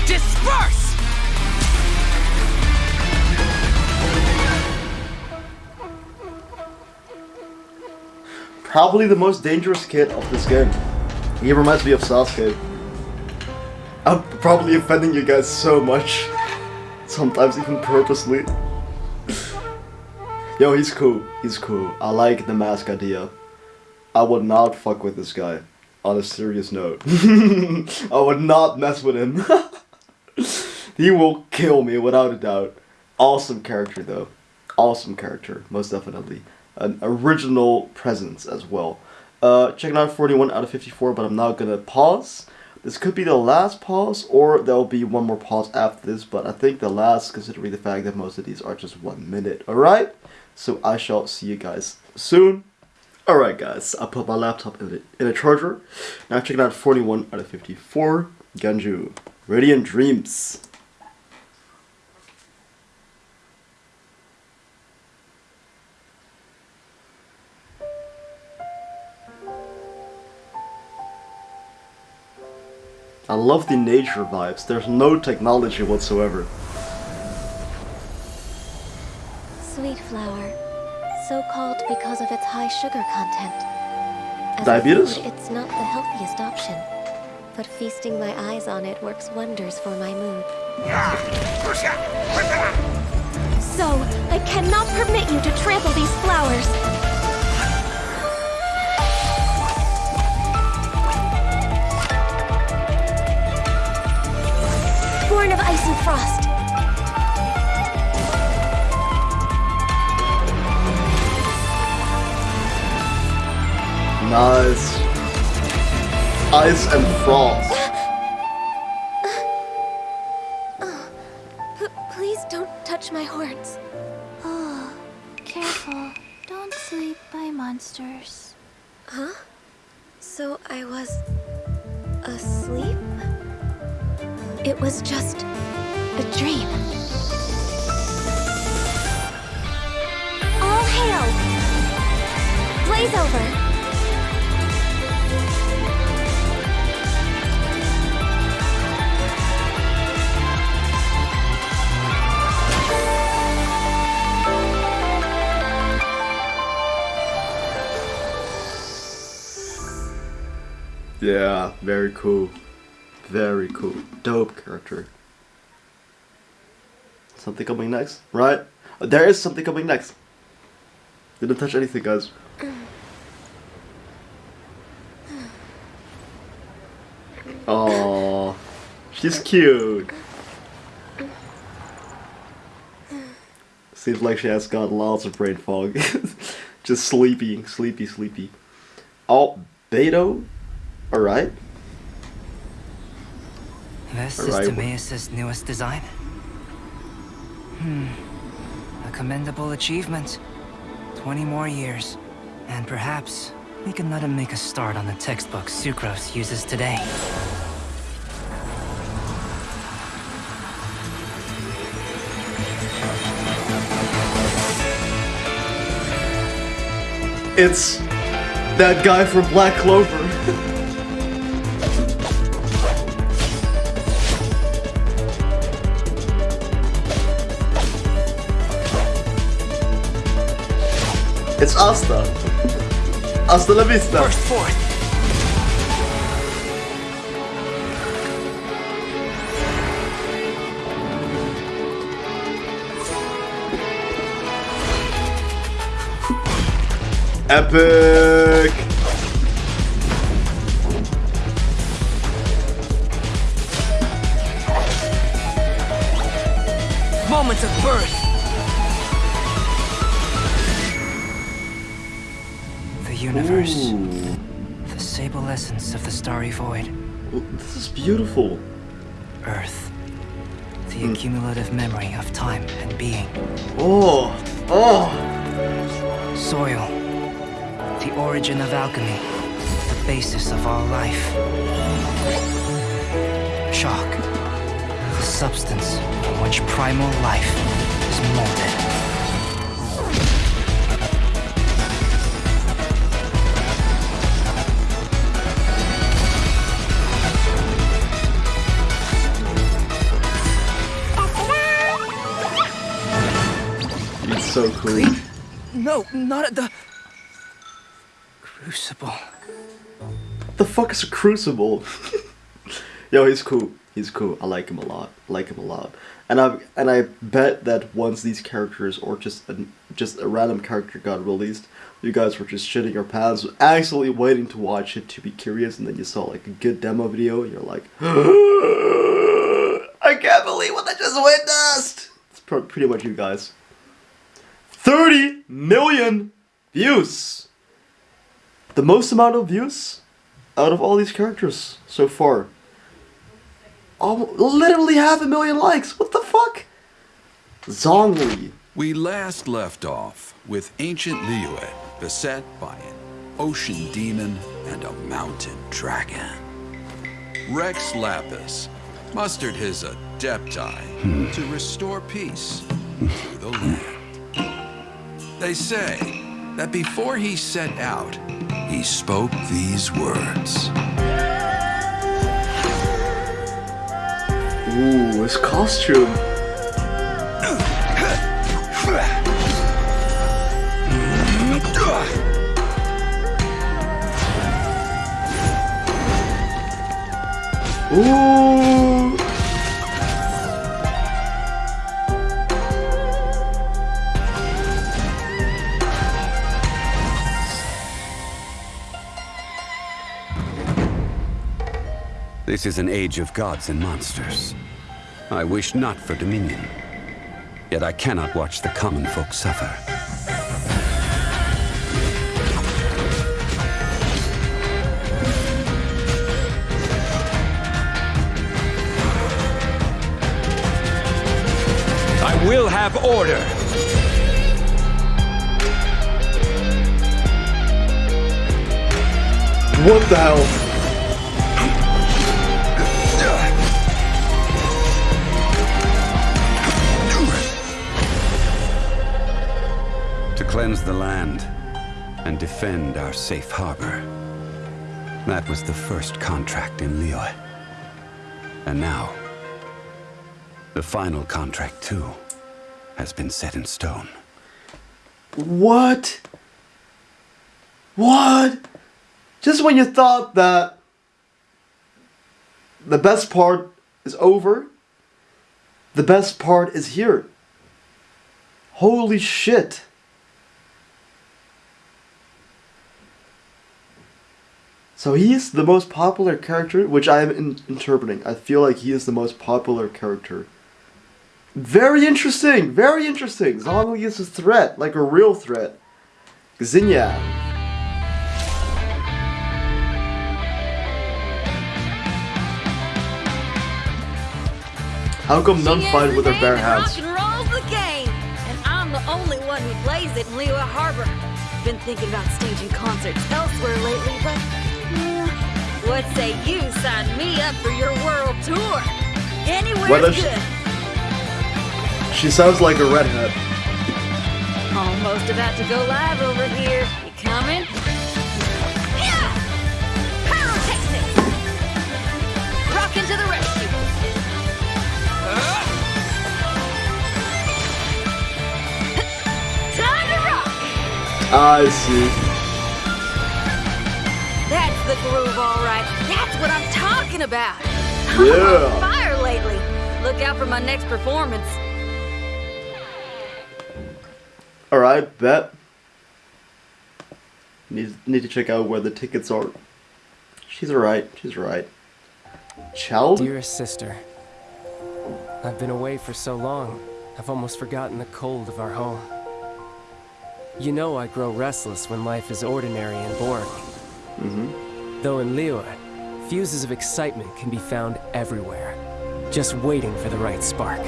Disperse! Probably the most dangerous kid of this game. He reminds me of Sasuke. Probably offending you guys so much. Sometimes even purposely. Yo, he's cool. He's cool. I like the mask idea. I would not fuck with this guy. On a serious note. [LAUGHS] I would not mess with him. [LAUGHS] he will kill me without a doubt. Awesome character though. awesome character, most definitely. An original presence as well. Uh, checking out 41 out of 54, but I'm not gonna pause. This could be the last pause, or there'll be one more pause after this, but I think the last, considering the fact that most of these are just one minute, alright? So I shall see you guys soon. Alright guys, I put my laptop in, in a charger. Now checking out 41 out of 54, Ganju, Radiant Dreams. I love the nature vibes. There's no technology whatsoever. Sweet flower. So called because of its high sugar content. As Diabetes? Food, it's not the healthiest option. But feasting my eyes on it works wonders for my mood. So, I cannot permit you to trample these flowers. Frost. Nice. Ice and frost. Right? There is something coming next. Didn't touch anything, guys. Oh, she's cute. Seems like she has got lots of brain fog. [LAUGHS] Just sleepy, sleepy, sleepy. Oh, Beto? Alright. This All is right. Timaeus' newest design. Hmm. A commendable achievement. 20 more years. And perhaps we can let him make a start on the textbook Sucrose uses today. It's that guy from Black Clover. It's Asta. Asta la vista. Burst forth. Epic. Moment of birth. Essence of the starry void. This is beautiful. Earth. The hmm. accumulative memory of time and being. Oh, oh. Soil. The origin of alchemy. The basis of all life. Shock. The substance from which primal life is molded. So cool. No, not at the... Crucible. The fuck is a crucible? [LAUGHS] Yo, he's cool. He's cool. I like him a lot. I like him a lot. And I and I bet that once these characters or just a, just a random character got released, you guys were just shitting your pants, actually waiting to watch it to be curious, and then you saw like a good demo video, and you're like, [GASPS] I can't believe what I just witnessed. It's pr- pretty much you guys. 30 million views. The most amount of views out of all these characters so far. Almost, literally half a million likes. What the fuck? Zhongli. We last left off with ancient Liyue beset by an ocean demon and a mountain dragon. Rex Lapis mustered his adepti hmm. to restore peace to the land. They say that before he set out, he spoke these words. Ooh, his costume. Ooh. This is an age of gods and monsters. I wish not for dominion. Yet I cannot watch the common folk suffer. I will have order. What the hell? Cleanse the land and defend our safe harbor. That was the first contract in Liyue. And now, the final contract too has been set in stone. What? What? Just when you thought that the best part is over, the best part is here. Holy shit. So he is the most popular character, which I am in interpreting. I feel like he is the most popular character. Very interesting, very interesting. Zhongli is a threat, like a real threat. Xinyan. How come none fight with their bare hands? The game, and I'm the only one who plays it in Liyue Harbor. Been thinking about staging concerts elsewhere lately, but what say you sign me up for your world tour? Anywhere's What good. She sounds like a redhead. Almost about to go live over here. You coming? Yeah! Rockin' to the rescue! [LAUGHS] Time to rock! I see. That's the groove, all right. That's what I'm talking about. Yeah. [LAUGHS] I'm on fire lately. Look out for my next performance. Alright, bet. Need, need to check out where the tickets are. She's alright, she's alright. Child? Dearest sister, I've been away for so long, I've almost forgotten the cold of our home. You know I grow restless when life is ordinary and boring. Mm-hmm. Though in Liyue, fuses of excitement can be found everywhere, just waiting for the right spark.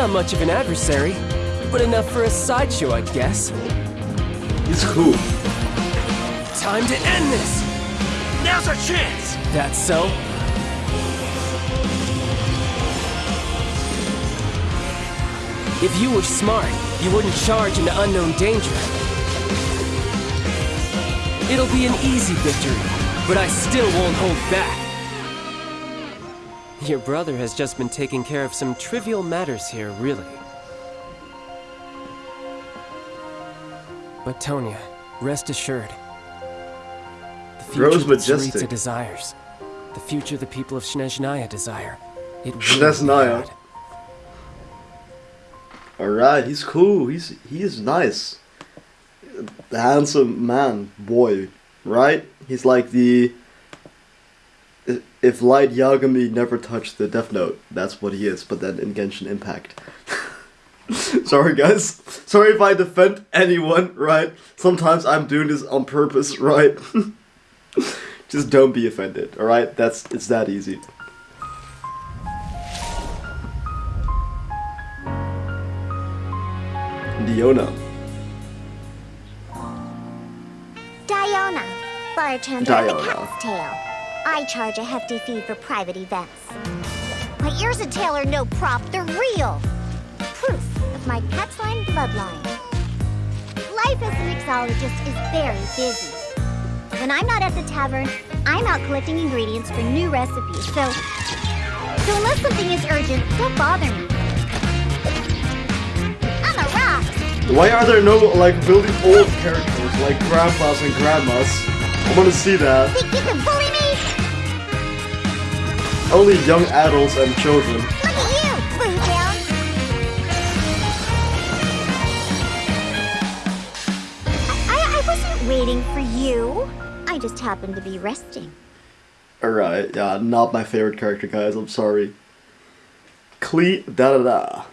Not much of an adversary, but enough for a sideshow, I guess. He's cool. Time to end this! Now's our chance! That's so? If you were smart, you wouldn't charge into unknown danger. It'll be an easy victory, but I still won't hold back. Your brother has just been taking care of some trivial matters here, really. But Tonia, rest assured. The future Rose Majestic. desires The future the people of Snezhnaya desire. It will be Snezhnaya. had. Alright, he's cool. He's he is nice. The handsome man, boy, right? He's like the if Light Yagami never touched the Death Note, that's what he is, but then in Genshin Impact. [LAUGHS] Sorry guys. Sorry if I defend anyone, right? Sometimes I'm doing this on purpose, right? [LAUGHS] Just don't be offended, alright? That's it's that easy. Diona. Diona, bartender at the Diona. Cat's Tail. I charge a hefty fee for private events. My ears and tail are no prop, they're real. Proof of my cat's line bloodline. Life as a mixologist is very busy. When I'm not at the tavern, I'm out collecting ingredients for new recipes, so... So unless something is urgent, don't bother me. I'm a rock! Why are there no like really old characters like grandpas and grandmas? I want to see that. Think you can bully me? Only young adults and children. Look at you, Blue Tail! I, I wasn't waiting for you. I just happened to be resting. Alright, yeah, not my favorite character, guys. I'm sorry. Cle da da da.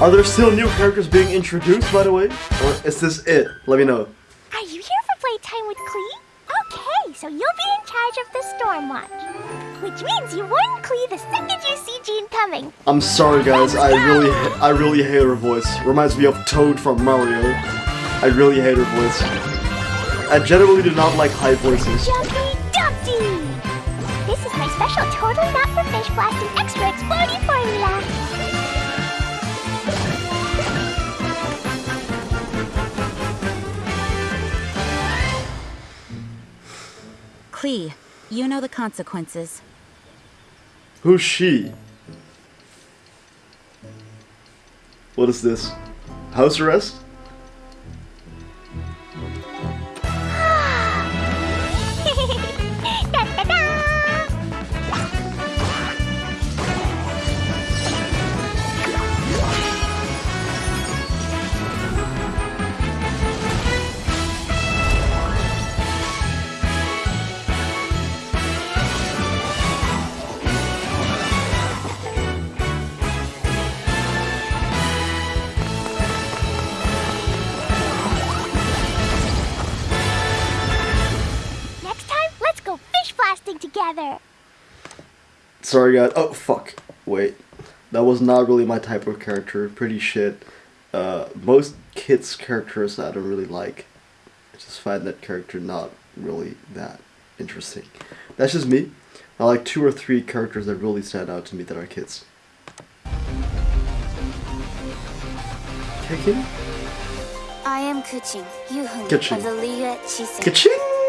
Are there still new characters being introduced, by the way? Or is this it? Let me know. Are you here for playtime with Klee? Okay, so you'll be in charge of the Storm Watch. Which means you warn Klee the second you see Jean coming. I'm sorry, guys. I really, I really hate her voice. Reminds me of Toad from Mario. I really hate her voice. I generally do not like high voices. Jumpy Dumpty! This is my special totally not for fish blasting extra exploding formula. Klee, you know the consequences. Who's she? What is this? House arrest? Together. Sorry, guys. Oh, fuck. Wait. That was not really my type of character. Pretty shit. Uh, most kids' characters I don't really like. I just find that character not really that interesting. That's just me. I like two or three characters that really stand out to me that are kids. Kicking? I am Keqing, Yuheng Keqing. of the Liyue Qixing. Kaching!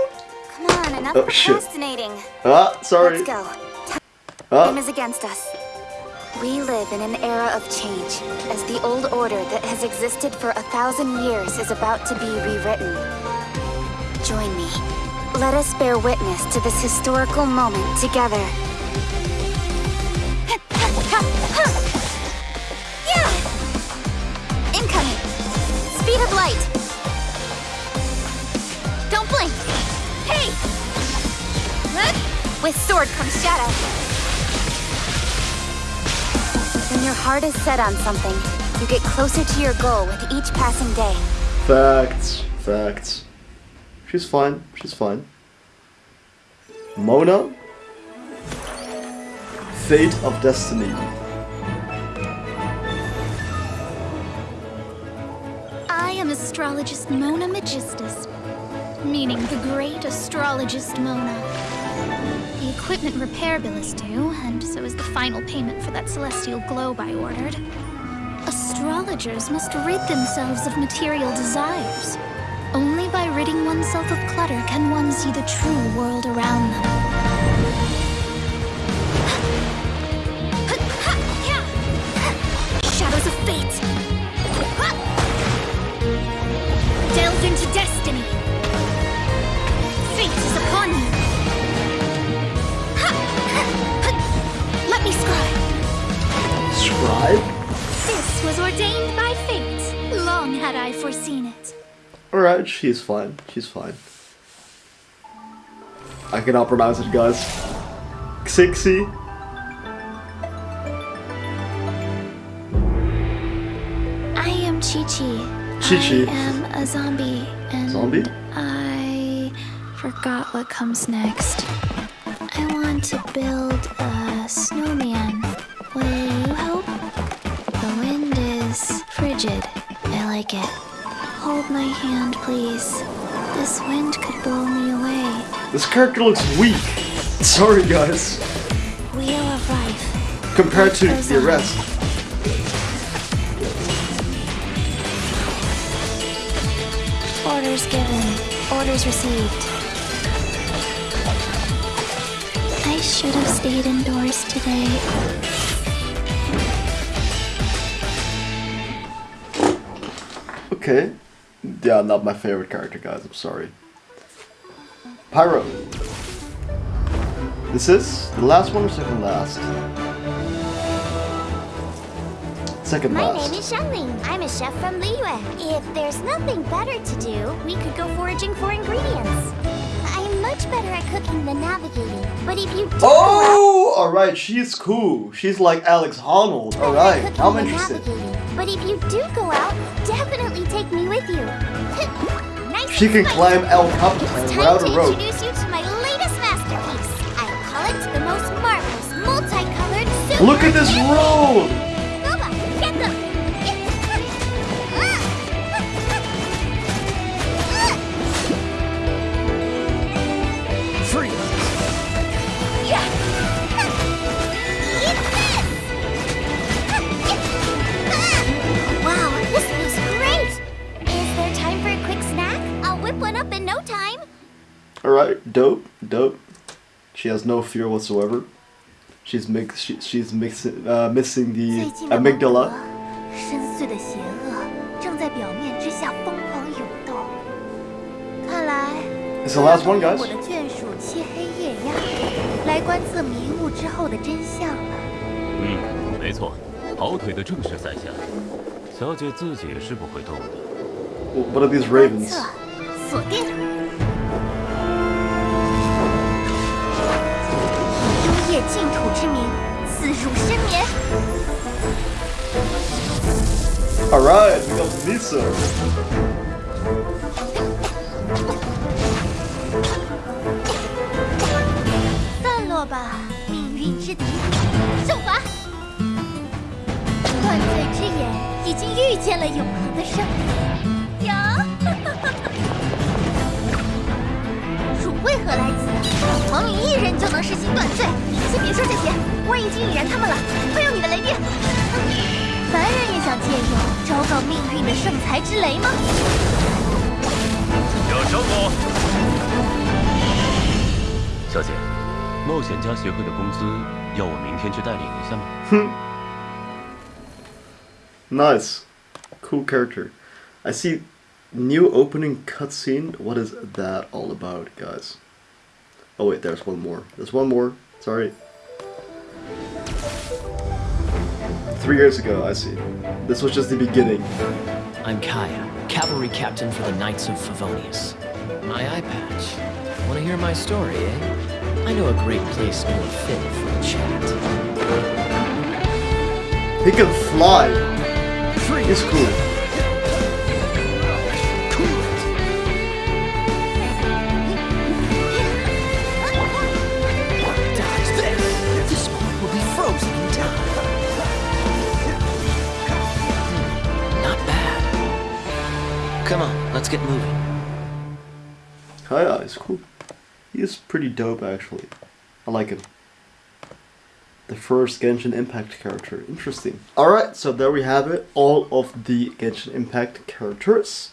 Come on, enough Oh, shit. procrastinating. Ah, sorry. Let's go. Ah. Time is against us. We live in an era of change, as the old order that has existed for a thousand years is about to be rewritten. Join me. Let us bear witness to this historical moment together. [LAUGHS] Yeah! Incoming! Speed of light! With sword comes shadow. When your heart is set on something, you get closer to your goal with each passing day. Facts. Facts. She's fine. She's fine. Mona? Fate of Destiny. I am astrologist Mona Megistus, meaning the great astrologist Mona the equipment repair bill is due, and so is the final payment for that celestial globe I ordered. Astrologers must rid themselves of material desires. Only by ridding oneself of clutter can one see the true world around them. Shadows of fate! Delve into destiny! Fate is upon you! Let me scribe. Scribe? This was ordained by fate. Long had I foreseen it. Alright, she's fine. She's fine. I cannot pronounce it, guys. Xixi. I am Qiqi. Chi-Chi. I am a zombie, and Zombie? I forgot what comes next. I want to build a snowman. Will you help? The wind is frigid. I like it. Hold my hand, please. This wind could blow me away. This character looks weak. Sorry, guys. Wheel of life. Compared to the rest. Orders given. Orders received. I should have stayed indoors today. Okay. Yeah, not my favorite character, guys. I'm sorry. Pyro. This is the last one or second last? Second My last. name is Xiangling. I'm a chef from Liyue. If there's nothing better to do, we could go foraging for ingredients. Much better at cooking than navigating, but if you do Oh, alright, she's cool. She's like Alex Honnold. Alright, I'm interested. But if you do go out, definitely take me with you. [LAUGHS] nice She can climb El Capitan without a rope. introduce you to my up in no time. Alright, dope, dope. She has no fear whatsoever. She's mix, she, she's mixing, uh, missing the 最近的 amygdala. 深邃的邪恶正在表面之下疯狂涌动。看来 It's the last one, guys. 我的眷属漆黑夜鸦来观测迷雾之后的真相了。嗯，没错，跑腿的正是在下。小姐自己是不会动的。 What are these ravens? 测，锁定。以幽夜净土之名，自入深眠。Alright, we got Misa. [LAUGHS] 散落吧，命运之敌，受罚！断罪之眼已经遇见了永恒的胜利。为何来此？王明一人就能实行断罪？先别说这些，我已经引燃他们了，快用你的雷电。凡人也想借用昭告命运的圣裁之雷吗？有生我。小姐，冒险家协会的工资要我明天去代领一下吗？哼 [LAUGHS] Nice. Cool character. I see new opening cutscene. What is that all about, guys? Oh wait, there's one more. There's one more. Sorry. Three years ago, I see. This was just the beginning. I'm Kaeya, cavalry captain for the Knights of Favonius. My eye patch. Want to hear my story, eh? I know a great place more fit for a chat. He can fly. He's cool. Come on, let's get moving. Kaeya is cool. He is pretty dope, actually. I like him. The first Genshin Impact character. Interesting. Alright, so there we have it. All of the Genshin Impact characters.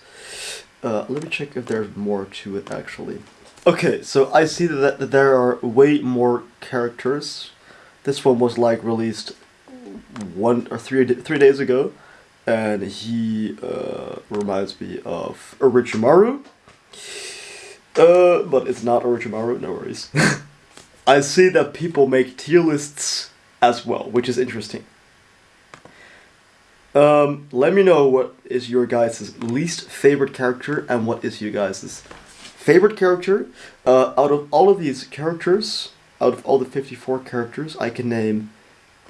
Uh, let me check if there's more to it, actually. Okay, so I see that, that there are way more characters. This one was like released one or three three days ago, and he uh, reminds me of Orochimaru. Uh, but it's not Orochimaru, no worries. [LAUGHS] I see that people make tier lists as well, which is interesting. Um, let me know what is your guys' least favorite character and what is you guys' favorite character. Uh, out of all of these characters, out of all the 54 characters, I can name,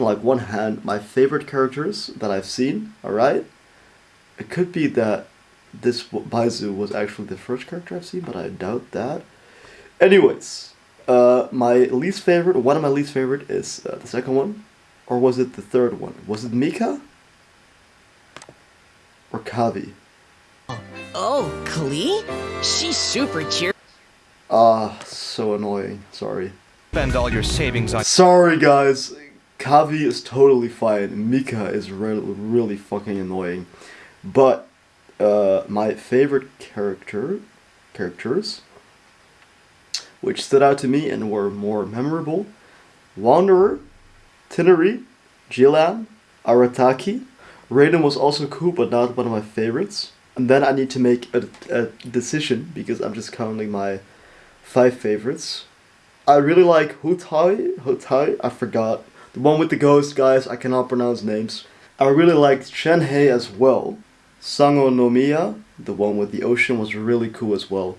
like one hand, my favorite characters that I've seen, alright? It could be that this Baizhu was actually the first character I've seen, but I doubt that. Anyways, uh, my least favorite, one of my least favorite is uh, the second one, or was it the third one? Was it Mika? Or Kaveh? Oh, Klee? She's super cheer. Ah, so annoying. Sorry. Spend all your savings on. Sorry, guys. Kaveh is totally fine. Mika is really, really fucking annoying. But uh, my favorite character, characters, which stood out to me and were more memorable, Wanderer, Tighnari, Jillian, Arataki. Raiden was also cool, but not one of my favorites. And then I need to make a, a decision because I'm just counting my five favorites. I really like Hutai, Hutai, I forgot. The one with the ghost guys, I cannot pronounce names. I really liked Shenhei as well. Sangonomiya, the one with the ocean, was really cool as well.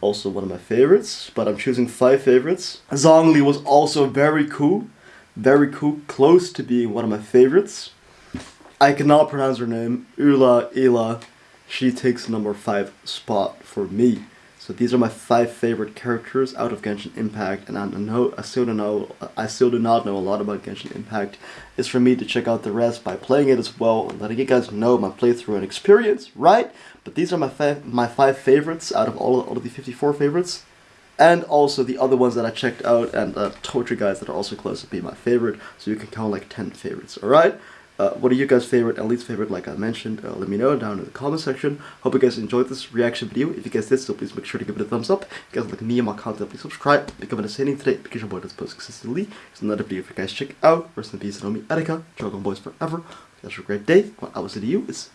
Also one of my favorites, but I'm choosing five favorites. Zhongli was also very cool. Very cool, close to being one of my favorites. I cannot pronounce her name. Ula Ila. She takes number five spot for me. So these are my five favorite characters out of Genshin Impact, and I know I still don't know I still do not know a lot about Genshin Impact. It's for me to check out the rest by playing it as well and letting you guys know my playthrough and experience, right? But these are my five my five favorites out of all, all of the 54 favorites. And also the other ones that I checked out and uh, you guys that are also close to be my favorite, so you can count like 10 favorites, alright? Uh, what are you guys' favorite and least favorite, like I mentioned? Uh, let me know down in the comment section. Hope you guys enjoyed this reaction video. If you guys did so, please make sure to give it a thumbs up. If you guys like me and my content, please subscribe. Become an ascending today because your boy does post consistently. It's another video for you guys check out. Rest in peace, Nomi Etika. Dragon Boys forever. Guys have a great day. What I will say to you is